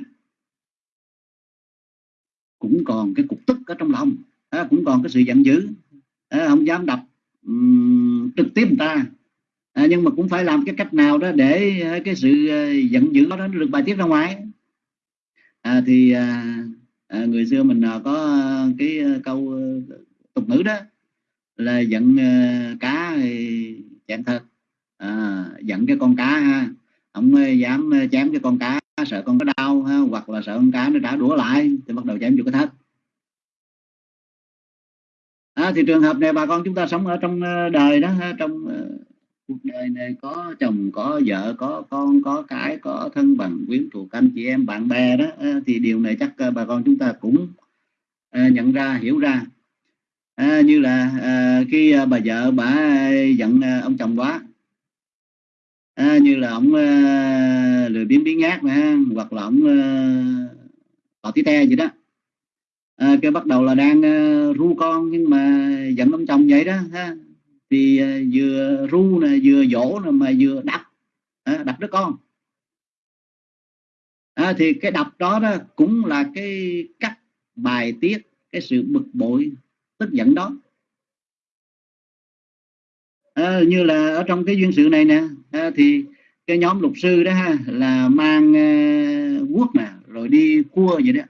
cũng còn cái cục tức ở trong lòng. À, cũng còn cái sự giận dữ. À, không dám đập um, trực tiếp người ta à, nhưng mà cũng phải làm cái cách nào đó để à, cái sự à, giận dữ đó nó được bài tiết ra ngoài. À, thì à, à, người xưa mình à, có cái câu tục ngữ đó là giận cá chạm thật. À, giận cái con cá ha. Không dám chém cái con cá sợ con có đau ha, hoặc là sợ con cá nó trả đũa lại thì bắt đầu chém vô cái thất à, thì trường hợp này bà con chúng ta sống ở trong đời đó trong cuộc đời này có chồng có vợ có con có cái có thân bằng quyến thuộc anh chị em bạn bè đó. À, thì điều này chắc à, bà con chúng ta cũng à, nhận ra hiểu ra. À, như là à, khi bà vợ bà giận ông chồng quá. À, như là ông à, lười biếng biến nhát mà, hoặc là ông à, tí te gì đó. À, cái bắt đầu là đang à, ru con nhưng mà giận ông chồng vậy đó ha thì à, vừa ru nè vừa dỗ nè mà vừa đập. À, đập đứa con. À, thì cái đập đó đó cũng là cái cách bài tiết cái sự bực bội tức giận đó. À, như là ở trong cái duyên sự này nè à, thì cái nhóm luật sư đó ha là mang à, uh, guốc nè rồi đi cua vậy đó.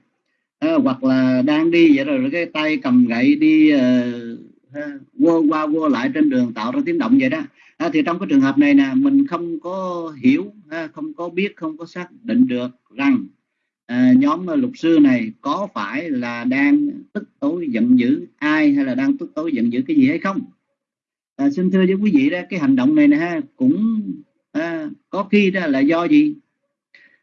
À, hoặc là đang đi vậy rồi cái tay cầm gậy đi uh, qua vô lại trên đường tạo ra tiếng động vậy đó. À, thì trong cái trường hợp này nè mình không có hiểu à, không có biết không có xác định được rằng à, nhóm luật sư này có phải là đang tức tối giận dữ ai hay là đang tức tối giận dữ cái gì hay không. À, xin thưa với quý vị đó cái hành động này nè ha cũng à, có khi đó là do gì?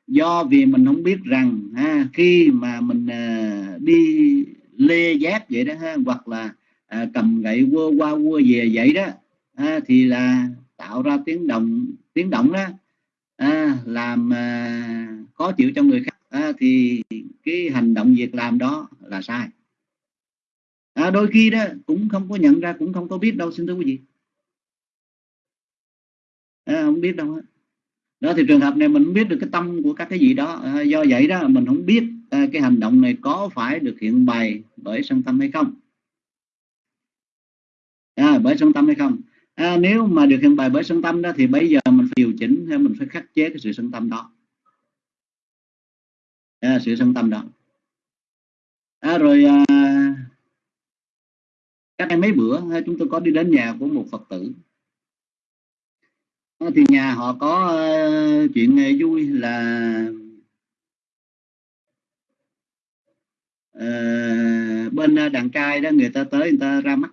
Do vì mình không biết rằng ha, khi mà mình à, đi lê giác vậy đó ha, hoặc là à, cầm gậy quơ qua quơ về vậy đó. À, thì là tạo ra tiếng động tiếng động đó. À, làm à, khó chịu cho người khác. À, thì cái hành động việc làm đó là sai. À, đôi khi đó cũng không có nhận ra cũng không có biết đâu. Xin thưa quý vị. À, không biết đâu đó thì trường hợp này mình không biết được cái tâm của các cái gì đó. À, do vậy đó mình không biết à, cái hành động này có phải được hiện bày bởi sân tâm hay không à, bởi sân tâm hay không? À, nếu mà được hiện bài bởi sân tâm đó thì bây giờ mình phải điều chỉnh hay mình phải khắc chế cái sự sân tâm đó. À, sự sân tâm đó. À, rồi à, các em mấy bữa à, chúng tôi có đi đến nhà của một phật tử. À, thì nhà họ có uh, chuyện à, vui là uh, bên đàn trai đó người ta tới người ta ra mắt.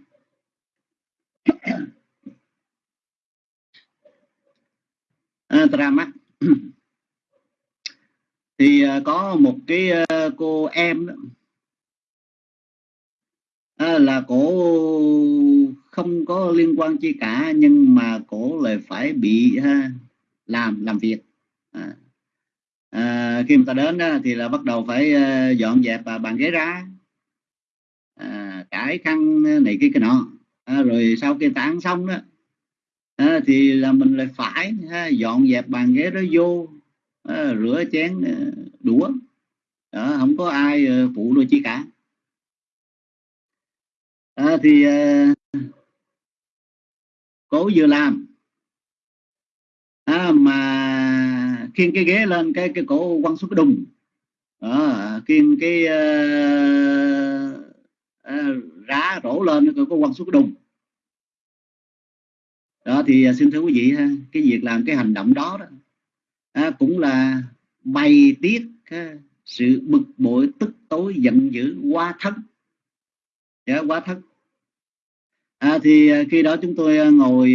À, Tra mắt. Thì à, có một cái à, cô em đó. Là cổ không có liên quan chi cả nhưng mà cổ lại phải bị ha, làm làm việc. À, à, khi mà ta đến đó, thì là bắt đầu phải dọn dẹp bàn ghế ra. À, cải khăn này kia cái nọ à, rồi sau khi tán xong đó à, thì là mình lại phải ha, dọn dẹp bàn ghế đó vô à, rửa chén à, đũa. Đó, không có ai à, phụ đôi chi cả. À, thì à, cổ vừa làm. À, mà khiêng cái ghế lên cái cái cổ quăng xuống cái đùng à, khiêng cái à, à, đá rổ lên nó có quăng xuống cái đùng. Đó thì à, xin thưa quý vị ha cái việc làm cái hành động đó đó à, cũng là bày tiết ha, sự bực bội tức tối giận dữ quá thất, dạ, quá thất. à, thì à, khi đó chúng tôi à, ngồi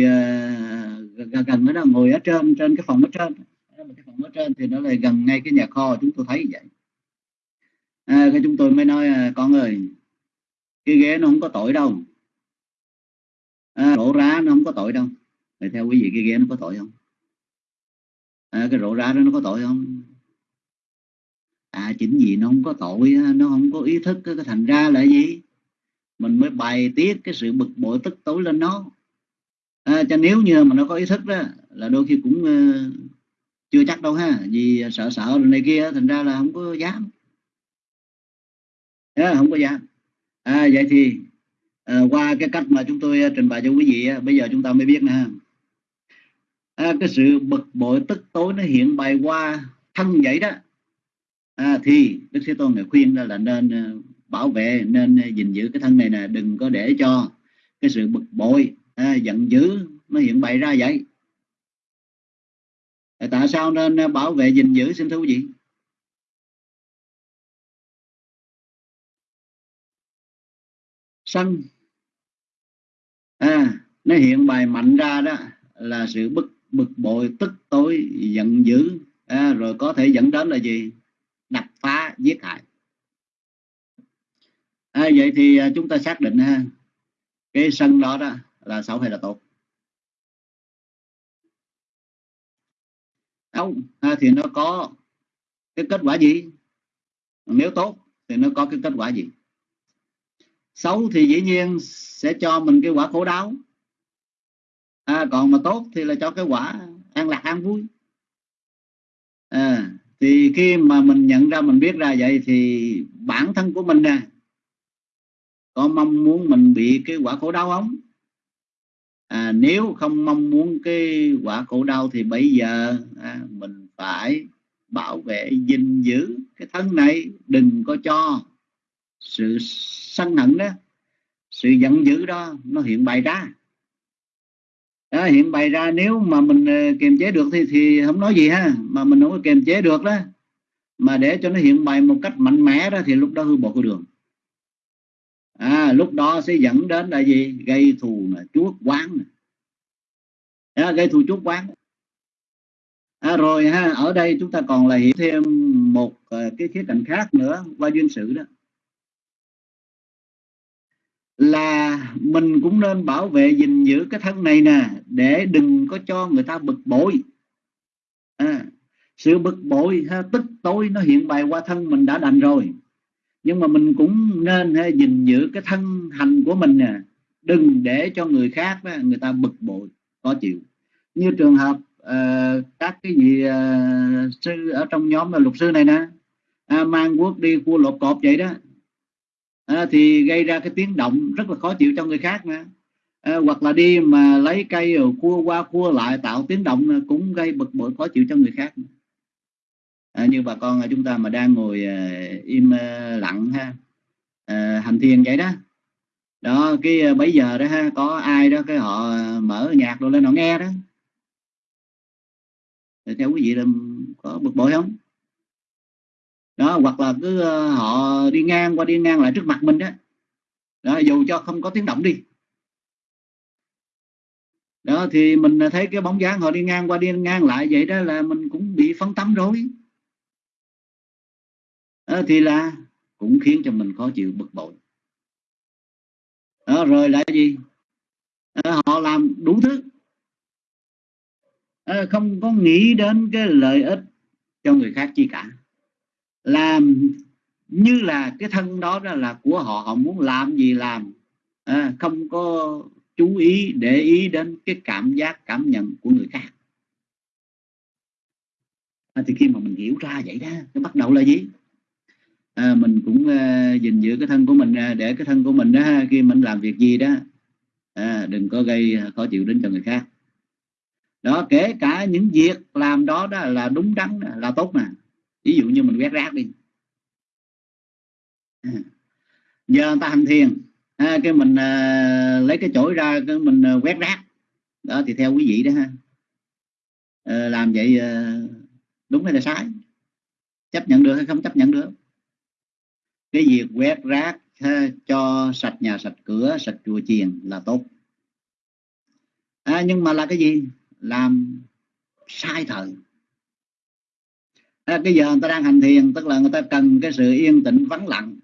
gần gần đó ngồi ở trên trên cái phòng ở trên cái phòng ở trên thì nó lại gần ngay cái nhà kho chúng tôi thấy vậy. À, cái chúng tôi mới nói con ơi cái ghế nó không có tội đâu. À, rổ rá nó không có tội đâu. Vậy theo quý vị cái ghế nó có tội không? À, cái rổ rá đó nó có tội không? À chính vì nó không có tội nó không có ý thức cái thành ra là gì? Mình mới bày tiết cái sự bực bội tức tối lên nó. À, cho nếu như mà nó có ý thức đó là đôi khi cũng uh, chưa chắc đâu ha. Vì sợ sợ này kia thành ra là không có dám. À, không có dám à, vậy thì à, qua cái cách mà chúng tôi ờ, trình bày cho quý vị bây giờ chúng ta mới biết nè. À, cái sự bực bội tức tối nó hiện bày qua thân vậy đó. À, thì đức thế tôn này khuyên là nên ờ, bảo vệ nên gìn giữ cái thân này nè đừng có để cho cái sự bực bội à, giận dữ nó hiện bày ra vậy. Tại sao nên bảo vệ gìn giữ? Xin thưa quý vị. Sân à nó hiện bài mạnh ra đó là sự bực bực bội tức tối giận dữ. À, rồi có thể dẫn đến là gì? Đập phá giết hại. À, vậy thì à, chúng ta xác định ha cái sân đó đó là xấu hay là tốt? Không à, thì nó có cái kết quả gì? Nếu tốt thì nó có cái kết quả gì? Xấu thì dĩ nhiên sẽ cho mình cái quả khổ đau. À, còn mà tốt thì là cho cái quả an lạc an vui. À, thì khi mà mình nhận ra mình biết ra vậy thì bản thân của mình nè có mong muốn mình bị cái quả khổ đau không? À, nếu không mong muốn cái quả khổ đau thì bây giờ à, mình phải bảo vệ gìn giữ cái thân này đừng có cho sự sân hận đó sự giận dữ đó nó hiện bày ra. Đó, hiện bày ra. Nếu mà mình ờ, kiềm chế được thì thì không nói gì ha. Mà mình không có kiềm chế được đó mà để cho nó hiện bày một cách mạnh mẽ đó thì lúc đó hư bộ của đường. À, lúc đó sẽ dẫn đến là gì? Gây thù là chuốc quán à, gây thù chuốc quán à, rồi ha ở đây chúng ta còn là hiểu thêm một ờ, cái khía cạnh khác nữa qua duyên sự đó là mình cũng nên bảo vệ gìn giữ cái thân này nè để đừng có cho người ta bực bội. À, sự bực bội ha, tức tối nó hiện bày qua thân mình đã đành rồi. Nhưng mà mình cũng nên ha, gìn giữ cái thân hành của mình nè đừng để cho người khác đó, người ta bực bội khó chịu. Như trường hợp uh, các cái gì uh, ờ, sư ở trong nhóm là luật sư này nè à, mang quốc đi cua lột cọp vậy đó à, thì gây ra cái tiếng động rất là khó chịu cho người khác nè à, ờ, hoặc là đi mà lấy cây rồi cua qua cua lại tạo tiếng động cũng gây bực bội khó chịu cho người khác à, như bà con chúng ta mà đang ngồi à, im à, lặng ha. À, hành thiền vậy đó. Đó cái bây giờ đó ha có ai đó cái họ mở nhạc rồi lên họ nghe đó. Thì theo quý vị là có bực bội không? Đó hoặc là cứ ờ, họ đi ngang qua đi ngang lại trước mặt mình đó, đó dù cho không có tiếng động đi. Đó thì mình ờ, thấy cái bóng dáng họ đi ngang qua đi ngang lại vậy đó là mình cũng bị phấn tắm rồi. Đó, thì là cũng khiến cho mình khó chịu bực bội. Đó, rồi lại gì? Đó, họ làm đủ thứ. Đó, không có nghĩ đến cái lợi ích cho người khác chi cả làm như là cái thân đó, đó là của họ họ muốn làm gì làm. À, không có chú ý để ý đến cái cảm giác cảm nhận của người khác. À, thì khi mà mình hiểu ra vậy đó cái bắt đầu là gì? À, mình cũng uh, gìn giữ cái thân của mình à, để cái thân của mình đó khi mình làm việc gì đó. À, đừng có gây khó chịu đến cho người khác. Đó kể cả những việc làm đó đó là đúng đắn là tốt mà ví dụ như mình quét rác đi. À, giờ người ta hành thiền. À, cái mình à, lấy cái chổi ra cái mình à, quét rác. Đó thì theo quý vị đó ha. À, làm vậy à, đúng hay là sai? Chấp nhận được hay không chấp nhận được? Cái việc quét rác ha, cho sạch nhà sạch cửa sạch chùa chiền là tốt. À, nhưng mà là cái gì? Làm sai thời à, cái giờ người ta đang hành thiền tức là người ta cần cái sự yên tĩnh vắng lặng.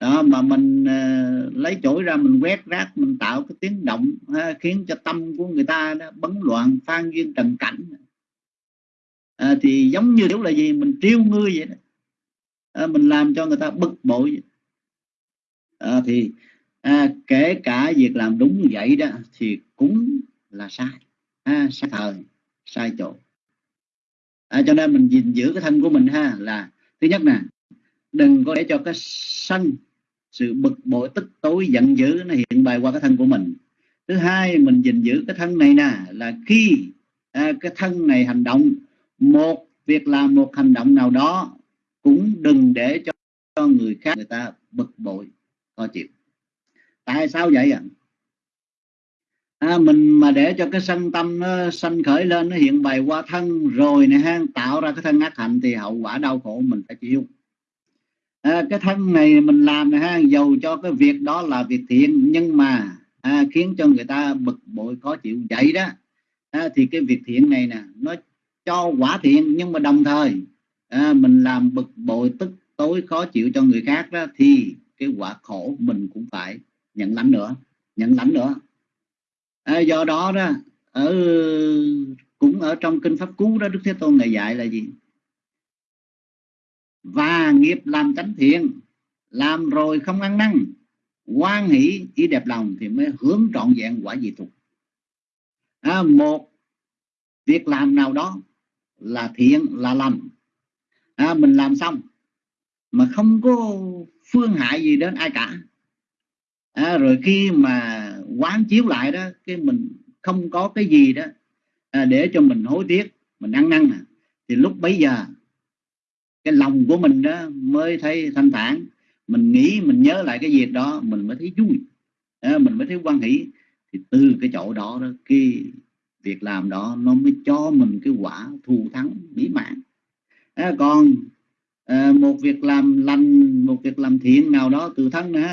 Đó mà mình uh, lấy chổi ra mình quét rác mình tạo cái tiếng động ha, khiến cho tâm của người ta đó bấn loạn phan duyên trần cảnh. À, thì giống như kiểu là gì? Mình triêu ngươi vậy đó. À, mình làm cho người ta bực bội. À, thì à, kể cả việc làm đúng vậy đó thì cũng là sai. À, sai thời sai chỗ à, cho nên mình gìn giữ cái thân của mình ha là thứ nhất nè đừng có để cho cái sân sự bực bội tức tối giận dữ nó hiện bày qua cái thân của mình thứ hai mình gìn giữ cái thân này nè là khi à, cái thân này hành động một việc làm một hành động nào đó cũng đừng để cho, cho người khác người ta bực bội khó chịu tại sao vậy ạ à? À, mình mà để cho cái sân tâm nó sanh khởi lên nó hiện bày qua thân rồi này ha tạo ra cái thân ác hạnh thì hậu quả đau khổ mình phải chịu. À, cái thân này mình làm này ha dầu cho cái việc đó là việc thiện nhưng mà à, khiến cho người ta bực bội khó chịu. Vậy đó à, thì cái việc thiện này nè nó cho quả thiện nhưng mà đồng thời à, mình làm bực bội tức tối khó chịu cho người khác đó thì cái quả khổ mình cũng phải nhận lãnh nữa nhận lãnh nữa à, do đó đó ở cũng ở trong kinh pháp cú đó đức thế tôn ngài dạy là gì? Và nghiệp làm chánh thiện làm rồi không ăn năn quan hỷ ý đẹp lòng thì mới hướng trọn vẹn quả dị tục. À, một việc làm nào đó là thiện là lành. À, mình làm xong mà không có phương hại gì đến ai cả. À, rồi khi mà quán chiếu lại đó cái mình không có cái gì đó à, để cho mình hối tiếc mình ăn năn à. thì lúc bấy giờ cái lòng của mình đó mới thấy thanh thản. Mình nghĩ mình nhớ lại cái việc đó mình mới thấy vui à, mình mới thấy quan hỷ. Thì từ cái chỗ đó đó cái việc làm đó nó mới cho mình cái quả thù thắng mỹ mãn. À, còn à, một việc làm lành một việc làm thiện nào đó từ thân nữa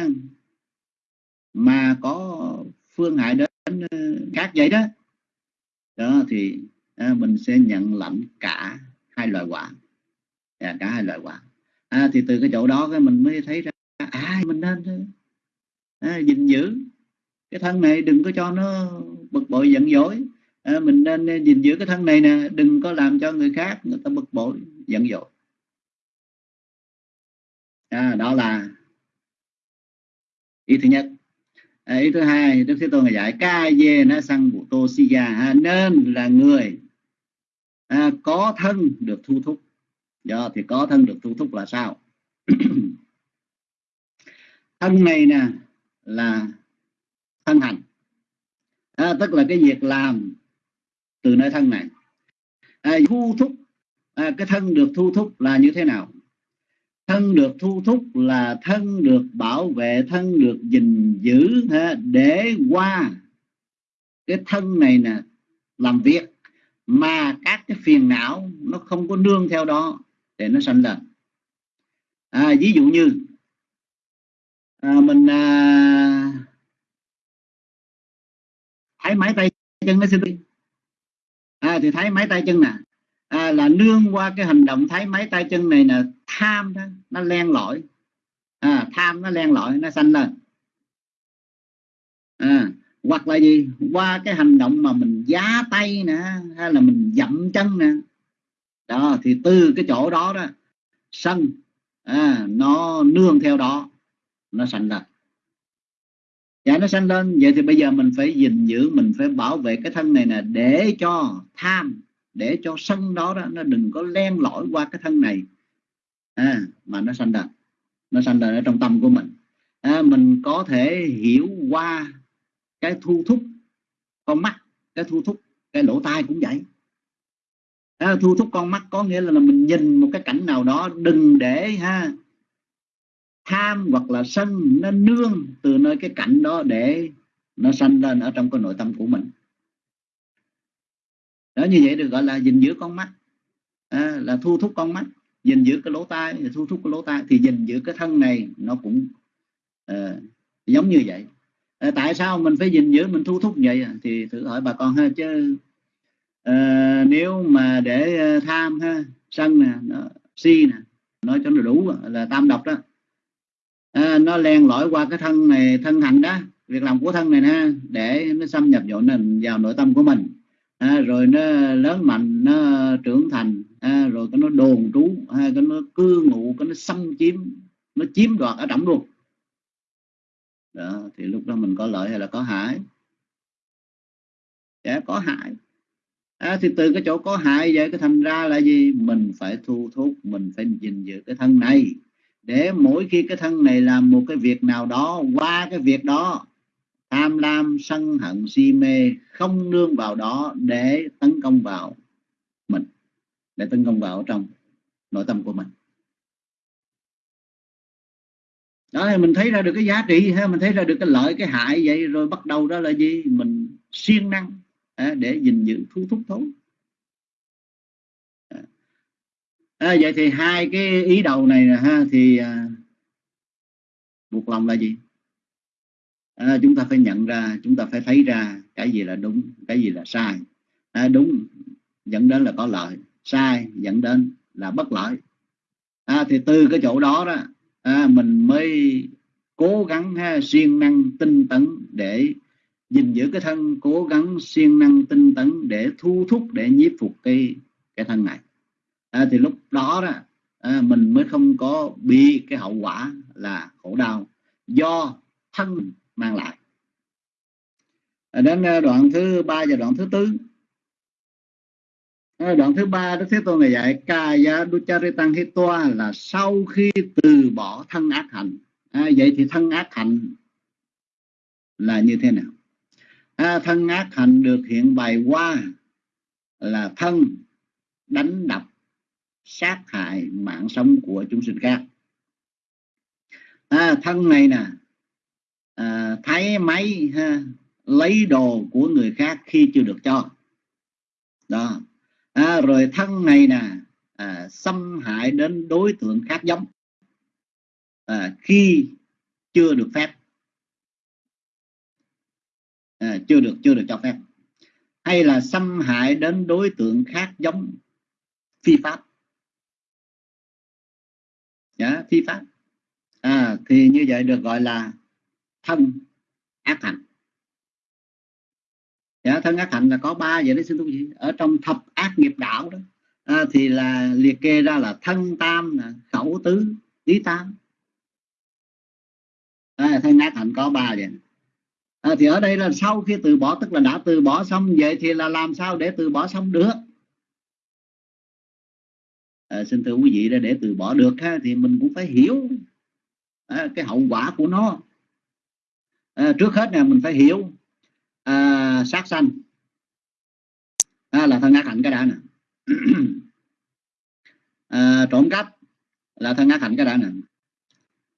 mà có phương hại đến ờ, khác vậy đó. Đó thì à, mình sẽ nhận lãnh cả hai loại quả à, dạ, cả hai loại quả à, thì từ cái chỗ đó cái mình mới thấy ra à mình nên à, gìn giữ. Cái thân này đừng có cho nó bực bội giận dỗi. À, mình nên gìn giữ cái thân này nè đừng có làm cho người khác người ta bực bội giận dỗi. À, đó là ý thứ nhất ý thứ hai đức thế tôn giải dạy ca dê nó sang bộ tô si à, nên là người à, có thân được thu thúc. Do thì có thân được thu thúc là sao? (clears throat) Thân này nè là thân hành. À, tức là cái việc làm từ nơi thân này. À, thu thúc à, cái thân được thu thúc là như thế nào? Thân được thu thúc là thân được bảo vệ thân được gìn giữ ha, để qua cái thân này nè làm việc. Mà các cái phiền não nó không có nương theo đó để nó sanh lên. À, ví dụ như à, mình à, thấy máy tay chân nó xin đi. À, thì thấy máy tay chân nè à, là nương qua cái hành động thấy máy tay chân này là tham đó nó len lỏi. À, tham nó len lỏi nó sanh lên. À, hoặc là gì? Qua cái hành động mà mình giá tay nè hay là mình dậm chân nè. Đó thì từ cái chỗ đó đó sân à, nó nương theo đó nó sanh lên. Dạ nó sanh lên. Vậy thì bây giờ mình phải gìn giữ mình phải bảo vệ cái thân này nè để cho tham để cho sân đó, đó nó đừng có len lỏi qua cái thân này. À, mà nó sanh ra. Nó sanh ra ở trong tâm của mình. À, mình có thể hiểu qua cái thu thúc con mắt cái thu thúc cái lỗ tai cũng vậy. À, thu thúc con mắt có nghĩa là, là mình nhìn một cái cảnh nào đó đừng để ha tham hoặc là sân nó nương từ nơi cái cảnh đó để nó sanh lên ở trong cái nội tâm của mình đó như vậy được gọi là gìn giữ con mắt. À, là thu thúc con mắt gìn giữ cái lỗ tai thu thúc cái lỗ tai thì gìn giữ cái thân này nó cũng à, giống như vậy. À, tại sao mình phải gìn giữ mình thu thúc vậy? Thì thử hỏi bà con ha chứ à, nếu mà để tham ha sân nè nó, si nè nói cho nó đủ là tam độc đó. À, nó len lỏi qua cái thân này thân hành đó việc làm của thân này nè để nó xâm nhập vào nền vào nội tâm của mình à, rồi nó lớn mạnh nó trưởng thành. À, rồi cái nó đồn trú à, cái nó cư ngụ cái nó xâm chiếm nó chiếm đoạt ở trọng luôn. Đó, thì lúc đó mình có lợi hay là có hại? Dạ có hại. À, thì từ cái chỗ có hại vậy cái thành ra là gì? Mình phải thu thúc mình phải gìn giữ cái thân này. Để mỗi khi cái thân này làm một cái việc nào đó qua cái việc đó tham lam sân hận si mê không nương vào đó để tấn công vào mình để tấn công vào trong nội tâm của mình. Đó thì mình thấy ra được cái giá trị ha mình thấy ra được cái lợi cái hại vậy rồi bắt đầu đó là gì? Mình siêng năng à, để gìn giữ thu thúc thốn à, à, vậy thì hai cái ý đầu này ha thì à, buộc lòng là gì? À, chúng ta phải nhận ra chúng ta phải thấy ra cái gì là đúng cái gì là sai. À, đúng dẫn đến là có lợi sai dẫn đến là bất lợi. À, thì từ cái chỗ đó đó à, mình mới cố gắng ha, siêng năng tinh tấn để gìn giữ cái thân cố gắng siêng năng tinh tấn để thu thúc để nhiếp phục cái cái thân này. À, thì lúc đó đó à, mình mới không có bị cái hậu quả là khổ đau. Do thân mang lại. Đến ờ, đoạn thứ ba và đoạn thứ tư. Ờ, đoạn thứ ba Đức Thế Tôn này dạy Kaya Ducharitang Hitoa là sau khi từ bỏ thân ác hạnh. À, vậy thì thân ác hạnh là như thế nào? À, thân ác hạnh được hiện bày qua là thân đánh đập sát hại mạng sống của chúng sinh khác. À, thân này nè à, thấy máy ha, lấy đồ của người khác khi chưa được cho. Đó. À, rồi thân này nè à, xâm hại đến đối tượng khác giống. À, khi chưa được phép. À, chưa được chưa được cho phép. Hay là xâm hại đến đối tượng khác giống phi pháp. Yeah, phi pháp. À, thì như vậy được gọi là thân ác hạnh. Dạ, thân ác hạnh là có ba vậy đấy xin thú vị. Ở trong thập ác nghiệp đạo đó à, thì là liệt kê ra là thân tam khẩu tứ ý tam. À, thân ác hạnh có ba vậy. À, thì ở đây là sau khi từ bỏ tức là đã từ bỏ xong vậy thì là làm sao để từ bỏ xong được? À, xin thưa quý vị để từ bỏ được ha, thì mình cũng phải hiểu à, cái hậu quả của nó à, trước hết là mình phải hiểu à, sát sanh. À, là thân ác hạnh cái đã nè. (clears throat) À, trộm cắp là thân ác hạnh cái đã nè.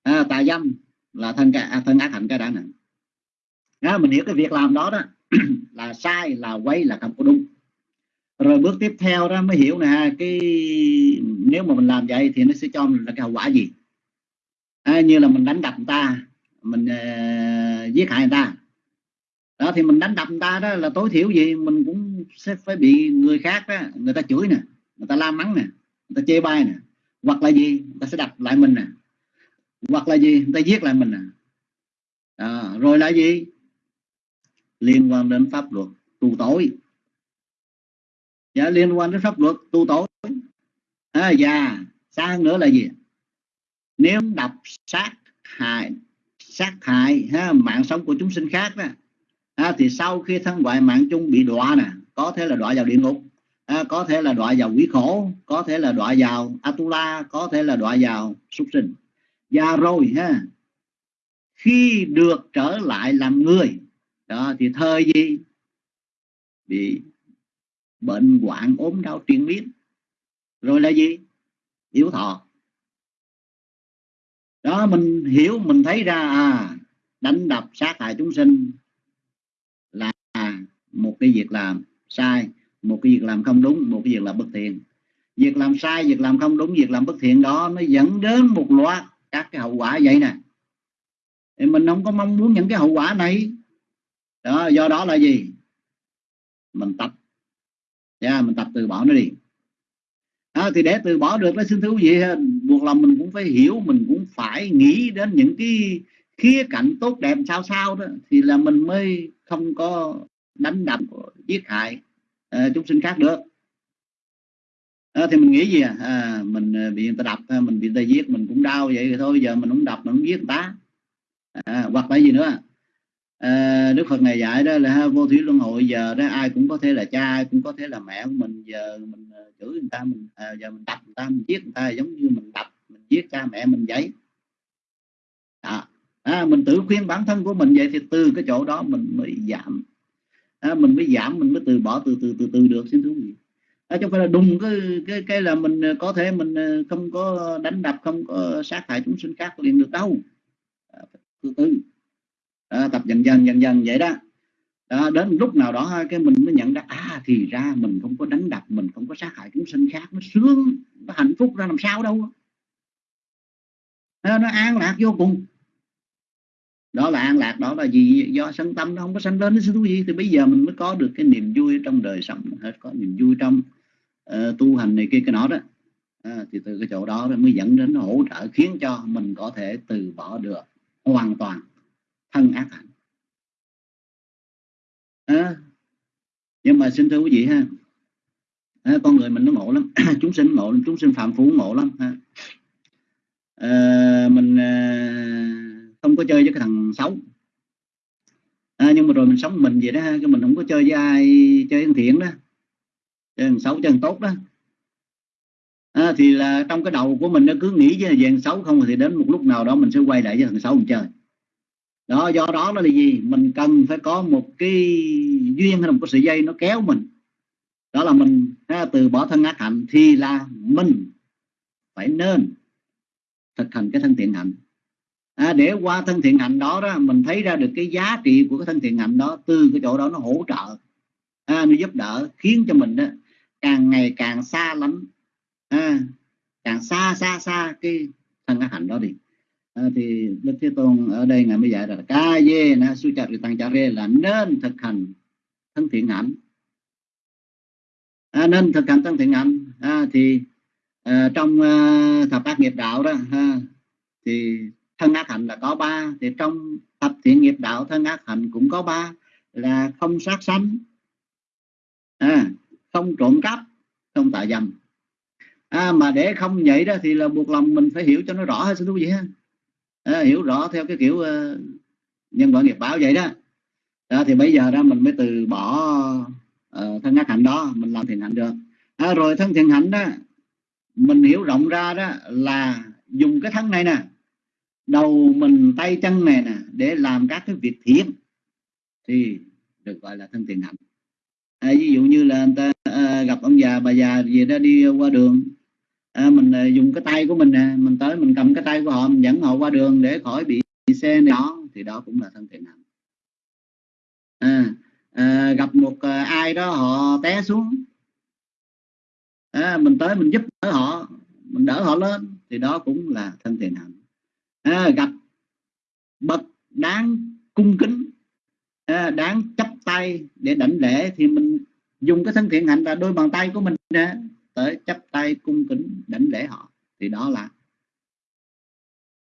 À, tà dâm là thân à, thân ác hạnh cái đã nè. À, mình hiểu cái việc làm đó đó (clears throat) là sai là quay là không có đúng. Rồi bước tiếp theo đó mới hiểu nè cái nếu mà mình làm vậy thì nó sẽ cho mình là cái hậu quả gì? À, như là mình đánh đập người ta mình uh, giết hại người ta. Đó thì mình đánh đập người ta đó là tối thiểu gì mình cũng sẽ phải bị người khác đó người ta chửi nè người ta la mắng nè người ta chê bai nè. Hoặc là gì? Người ta sẽ đập lại mình nè. Hoặc là gì? Người ta giết lại mình nè. À, rồi là gì? Liên quan đến pháp luật tù tối, dạ, liên quan đến pháp luật tu tối, à, và xa hơn nữa là gì? Nếu đập sát hại sát hại ha, mạng sống của chúng sinh khác đó. À, thì sau khi thân ngoại mạng chung bị đọa nè có thể là đọa vào địa ngục à, có thể là đọa vào quỷ khổ có thể là đọa vào atula có thể là đọa vào súc sinh. Và rồi ha khi được trở lại làm người đó thì thời gì bị bệnh hoạn ốm đau triền miên. Rồi là gì? Yếu thọ đó mình hiểu mình thấy ra à đánh đập sát hại chúng sinh là một cái việc làm sai một cái việc làm không đúng một cái việc làm bất thiện. Việc làm sai việc làm không đúng việc làm bất thiện đó nó dẫn đến một loạt các cái hậu quả vậy nè. Thì mình không có mong muốn những cái hậu quả này. Đó do đó là gì? Mình tập. Yeah, mình tập từ bỏ nó đi. À, thì để từ bỏ được nó xin thú gì vị buộc lòng mình cũng phải hiểu mình cũng phải nghĩ đến những cái khía cạnh tốt đẹp sao sao đó thì là mình mới không có đánh đập giết hại uh, chúng sinh khác được. À, thì mình nghĩ gì à, à mình ờ, bị người ta đập mình bị người ta giết mình cũng đau vậy thôi giờ mình không đập mình không giết người ta. À, hoặc là gì nữa? À, Đức Phật này dạy đó là vô thủy luân hồi giờ đó ai cũng có thể là cha ai cũng có thể là mẹ của mình. Giờ mình ờ, chửi người ta mình à, giờ mình đập người ta mình giết người ta giống như mình đập mình giết cha mẹ mình vậy. À, à, mình tự khuyên bản thân của mình vậy thì từ cái chỗ đó mình mới giảm. À, mình mới giảm mình mới từ bỏ từ từ từ từ được xin thú vị. À, chứ không phải là đùng cái cái cái là mình có thể mình không có đánh đập không có sát hại chúng sinh khác liền được đâu. À, từ từ đó, tập dần dần dần dần vậy đó. Đó, đến lúc nào đó cái mình mới nhận ra à thì ra mình không có đánh đập mình không có sát hại chúng sinh khác nó sướng nó hạnh phúc ra làm sao đâu. Nó, nó an lạc vô cùng. Đó là an lạc đó là gì do sân tâm nó không có sanh lên nó thú gì. Thì bây giờ mình mới có được cái niềm vui trong đời sống hết có niềm vui trong uh, tu hành này kia cái nọ đó. À, thì từ cái chỗ đó mới dẫn đến hỗ trợ khiến cho mình có thể từ bỏ được hoàn toàn thân ác hạnh. À, nhưng mà xin thưa quý vị ha. À, con người mình nó ngộ lắm. (clears throat) Chúng sinh ngộ lắm chúng sinh phạm phú ngộ lắm ha. À, mình à, không có chơi với cái thằng xấu. À, nhưng mà rồi mình sống mình vậy đó ha cái mình không có chơi với ai chơi thằng thiện đó. Chơi thằng xấu chơi thằng tốt đó. À, thì là trong cái đầu của mình nó cứ nghĩ với về thằng xấu không thì đến một lúc nào đó mình sẽ quay lại với thằng xấu mình chơi đó do đó nó là gì? Mình cần phải có một cái duyên hay là một cái sợi dây nó kéo mình. Đó là mình ha, từ bỏ thân ác hạnh thì là mình phải nên thực hành cái thân thiện hạnh. À, để qua thân thiện hạnh đó đó mình thấy ra được cái giá trị của cái thân thiện hạnh đó từ cái chỗ đó nó hỗ trợ à, nó giúp đỡ khiến cho mình đó càng ngày càng xa lắm à, càng xa xa xa cái thân ác hạnh đó đi à, thì đức thế tôn ở đây ngài mới dạy là ca dê na su chặt tăng cha rê là nên thực hành thân thiện hạnh. À, nên thực hành thân thiện hạnh. À, thì à, trong à, thập ác nghiệp đạo đó à, thì thân ác hạnh là có ba. Thì trong thập thiện nghiệp đạo thân ác hạnh cũng có ba là không sát sanh à, không trộm cắp không tà dâm. À, mà để không vậy đó thì là buộc lòng mình phải hiểu cho nó rõ hơn xin quý vị ha à, hiểu rõ theo cái kiểu uh, nhân quả nghiệp báo vậy đó. À, thì bây giờ đó mình mới từ bỏ uh, thân ác hạnh đó mình làm thiện hạnh được. À, rồi thân thiện hạnh đó mình hiểu rộng ra đó là dùng cái thân này nè đầu mình tay chân này nè để làm các cái việc thiện thì được gọi là thân thiện hạnh. À, ví dụ như là người ta à, gặp ông già bà già gì đó đi qua đường à, mình à, dùng cái tay của mình nè mình tới mình cầm cái tay của họ mình dẫn họ qua đường để khỏi bị xe này. Đó thì đó cũng là thân thiện hạnh à, à, gặp một à, ai đó họ té xuống. À, mình tới mình giúp đỡ họ mình đỡ họ lên thì đó cũng là thân thiện hạnh à, gặp bậc đáng cung kính à, đáng chấp tay để đảnh lễ thì mình dùng cái thân thiện hạnh là đôi bàn tay của mình nè tới chắp tay cung kính đảnh lễ họ thì đó là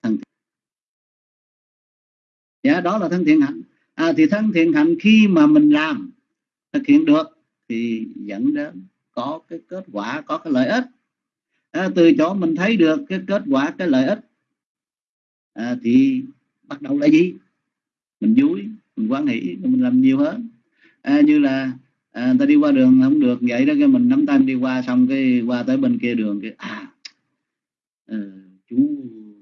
thân thiện. Dạ, đó là thân thiện hạnh. À, thì thân thiện hạnh khi mà mình làm thực hiện được thì dẫn đến có cái kết quả có cái lợi ích. À, từ chỗ mình thấy được cái kết quả cái lợi ích à, thì bắt đầu là gì? Mình vui mình quan hệ mình làm nhiều hơn. À, như là à, ta đi qua đường không được vậy đó cái mình nắm tay đi qua xong cái qua tới bên kia đường cái à à chú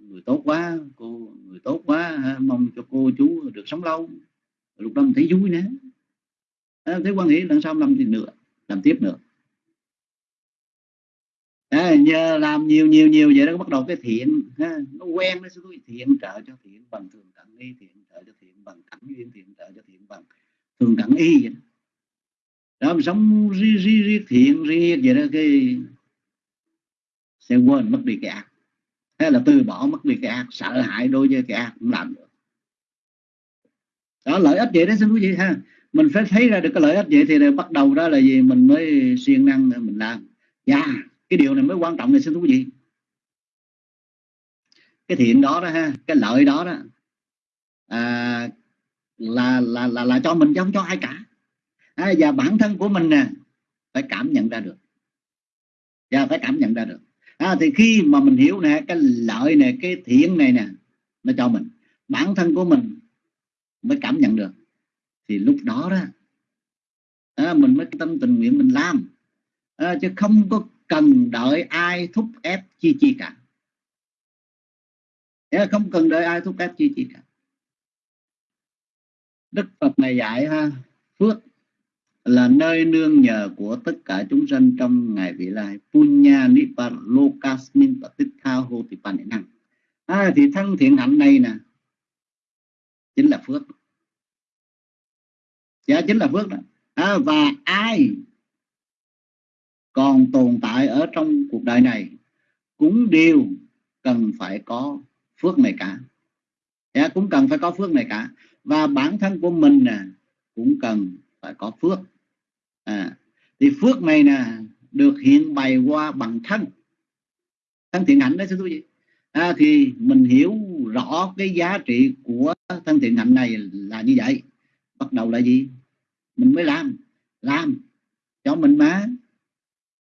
người tốt quá cô người tốt quá mong cho cô chú được sống lâu. Lúc đó mình thấy vui nữa à, thấy quan hệ lần sau làm thì nữa làm tiếp nữa. À, nhờ làm nhiều nhiều nhiều vậy đó bắt đầu cái thiện ha, nó quen nó sẽ thiện trợ cho thiện bằng thường cận y thiện trợ cho thiện bằng cảnh duyên thiện trợ cho thiện bằng thường cận y vậy đó, đó mình sống riêng riêng ri thiện riêng vậy đó cái sẽ quên mất đi cái ác. Hay là từ bỏ mất đi cái ác sợ hãi đối với cái ác cũng làm được. Đó lợi ích vậy đó xin quý vị ha. Mình phải thấy ra được cái lợi ích vậy thì bắt đầu đó là gì? Mình mới siêng năng mình làm. Dạ yeah, cái điều này mới quan trọng này xin quý vị. Cái thiện đó đó ha cái lợi đó đó à, là là là là cho mình chứ không cho ai cả à, và bản thân của mình nè phải cảm nhận ra được. Và phải cảm nhận ra được. À, thì khi mà mình hiểu nè cái lợi này cái thiện này nè nó cho mình bản thân của mình mới cảm nhận được. Thì lúc đó đó à, mình mới tâm tình nguyện mình làm. À, chứ không có cần đợi ai thúc ép chi chi cả. À, không cần đợi ai thúc ép chi chi cả. Đức Phật này dạy ha phước là nơi nương nhờ của tất cả chúng sanh trong ngày vị lai. Punya nipalokasmin patikha năng à, thì thân thiện hạnh này nè chính là phước. Dạ chính là phước đó. À, và ai còn tồn tại ở trong cuộc đời này cũng đều cần phải có phước này cả. Dạ, cũng cần phải có phước này cả. Và bản thân của mình nè cũng cần phải có phước à, thì phước này nè được hiện bày qua bằng thân. Thân thiện hạnh đó xin quý vị. À, thì mình hiểu rõ cái giá trị của thân thiện hạnh này là như vậy. Bắt đầu là gì? Mình mới làm. Làm cho mình mà.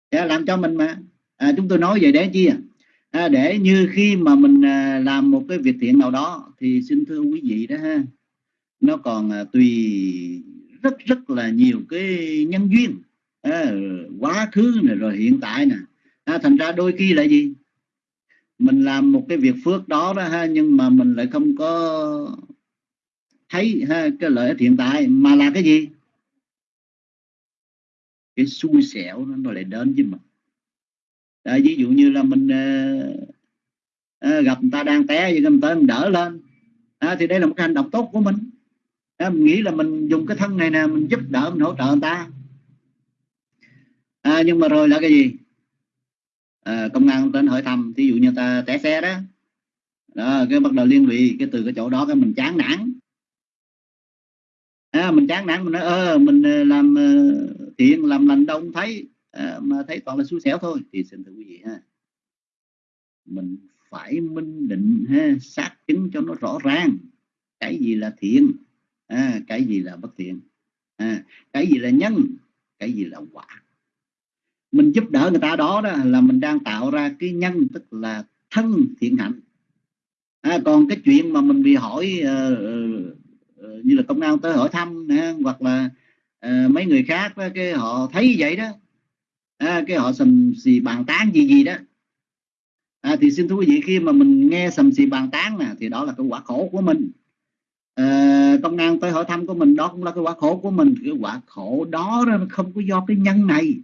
À, làm cho mình mà. À, chúng tôi nói về để chi à? à, để như khi mà mình à, làm một cái việc thiện nào đó thì xin thưa quý vị đó ha nó còn à, tùy rất rất là nhiều cái nhân duyên. À, quá khứ này rồi hiện tại nè. À, thành ra đôi khi là gì? Mình làm một cái việc phước đó đó ha nhưng mà mình lại không có thấy ha, cái lợi ích hiện tại mà là cái gì? Cái xui xẻo nó, nó lại đến với mình. À, ví dụ như là mình à, à, gặp người ta đang té vậy người ta mình đỡ lên. À, thì đây là một cái hành động tốt của mình à, mình nghĩ là mình dùng cái thân này nè mình giúp đỡ mình hỗ trợ người ta. À, nhưng mà rồi là cái gì? À, công an đến hỏi thăm thí dụ như ta té xe đó. Đó cái bắt đầu liên lụy cái từ cái chỗ đó cái mình chán nản. À, mình chán nản mình nói ơ mình ờ, làm ờ, thiện làm lành đâu không thấy. À, mà thấy toàn là xui xẻo thôi. Thì xin thưa quý vị ha. Mình phải minh định ha xác chứng cho nó rõ ràng. Cái gì là thiện? À, cái gì là bất thiện? À, cái gì là nhân? Cái gì là quả? Mình giúp đỡ người ta đó, đó là mình đang tạo ra cái nhân tức là thân thiện hạnh. À, còn cái chuyện mà mình bị hỏi uh, uh, như là công an tới hỏi thăm uh, hoặc là uh, mấy người khác đó, cái họ thấy vậy đó. À, cái họ sầm xì bàn tán gì gì đó. À, thì xin thưa quý vị khi mà mình nghe sầm xì bàn tán nè thì đó là cái quả khổ của mình. Ờ, công an tới hỏi thăm của mình đó cũng là cái quả khổ của mình. Cái quả khổ đó nó không có do cái nhân này.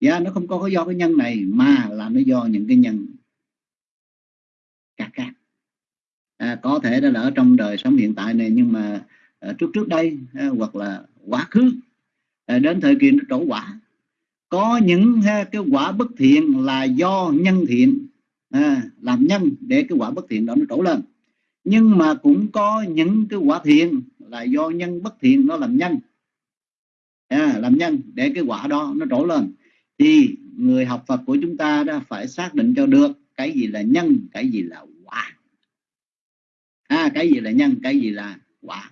Dạ yeah, nó không có do cái nhân này mà là nó do những cái nhân khác khác. À, có thể đó là ở trong đời sống hiện tại này nhưng mà à, trước trước đây à, hoặc là quá khứ à, đến thời kỳ nó trổ quả. Có những ha, cái quả bất thiện là do nhân thiện à, làm nhân để cái quả bất thiện đó nó trổ lên nhưng mà cũng có những cái quả thiện là do nhân bất thiện nó làm nhân. À, làm nhân để cái quả đó nó trổ lên. Thì người học Phật của chúng ta đã phải xác định cho được cái gì là nhân cái gì là quả. À, cái gì là nhân cái gì là quả.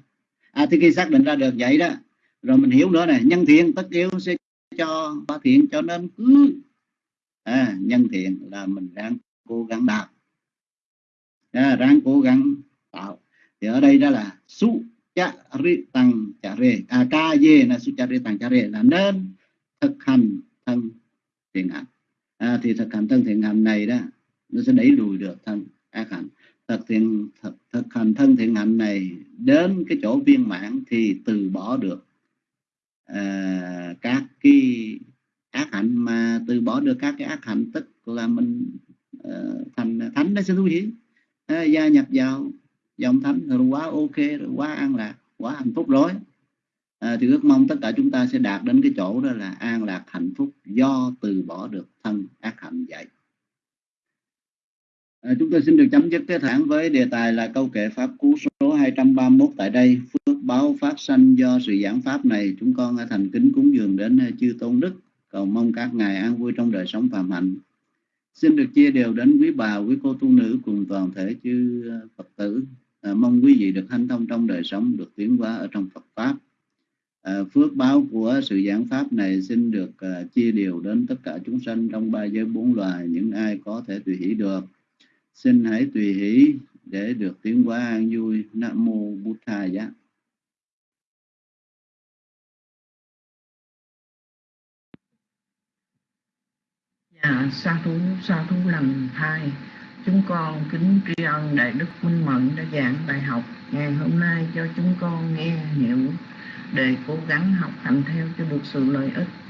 À, thì khi xác định ra được vậy đó rồi mình hiểu nữa này nhân thiện tất yếu sẽ cho quả thiện cho nên cứ. À, nhân thiện là mình đang cố gắng đạt à, ráng cố gắng. Tạo. Thì ở đây đó là su cha ri tăng cha rê à ca dê là su cha ri tăng cha rê là nên thực hành thân thiện hạnh à, thì thực hành thân thiện hạnh này đó nó sẽ đẩy lùi được thân ác hạnh thực thiện thực, thực hành thân thiện hạnh này đến cái chỗ viên mãn thì từ bỏ được à, các cái ác hạnh mà từ bỏ được các cái ác hạnh tức là mình uh, thành thánh đó sẽ thú vị à, gia nhập vào. Dòng thánh rồi quá ok rồi quá an lạc quá hạnh phúc rồi. À, thì ước mong tất cả chúng ta sẽ đạt đến cái chỗ đó là an lạc hạnh phúc do từ bỏ được thân ác hạnh vậy. À, chúng tôi xin được chấm dứt cái thẳng với đề tài là câu kệ pháp cú số 231 tại đây. Phước báo phát sanh do sự giảng pháp này. Chúng con thành kính cúng dường đến chư tôn đức. Cầu mong các ngài an vui trong đời sống phạm hạnh xin được chia đều đến quý bà quý cô tu nữ cùng toàn thể chư ờ, phật tử. À, mong quý vị được hanh thông trong đời sống được tiến hóa ở trong phật pháp. À, phước báo của sự giảng pháp này xin được à, chia đều đến tất cả chúng sanh trong ba giới bốn loài những ai có thể tùy hỷ được. Xin hãy tùy hỷ để được tiến hóa an vui. Nam mô bút tha giá sa thú, sa thú lần hai. Chúng con kính tri ân Đại Đức Minh mẫn đã giảng bài học ngày hôm nay cho chúng con nghe hiểu để cố gắng học hành theo cho được sự lợi ích.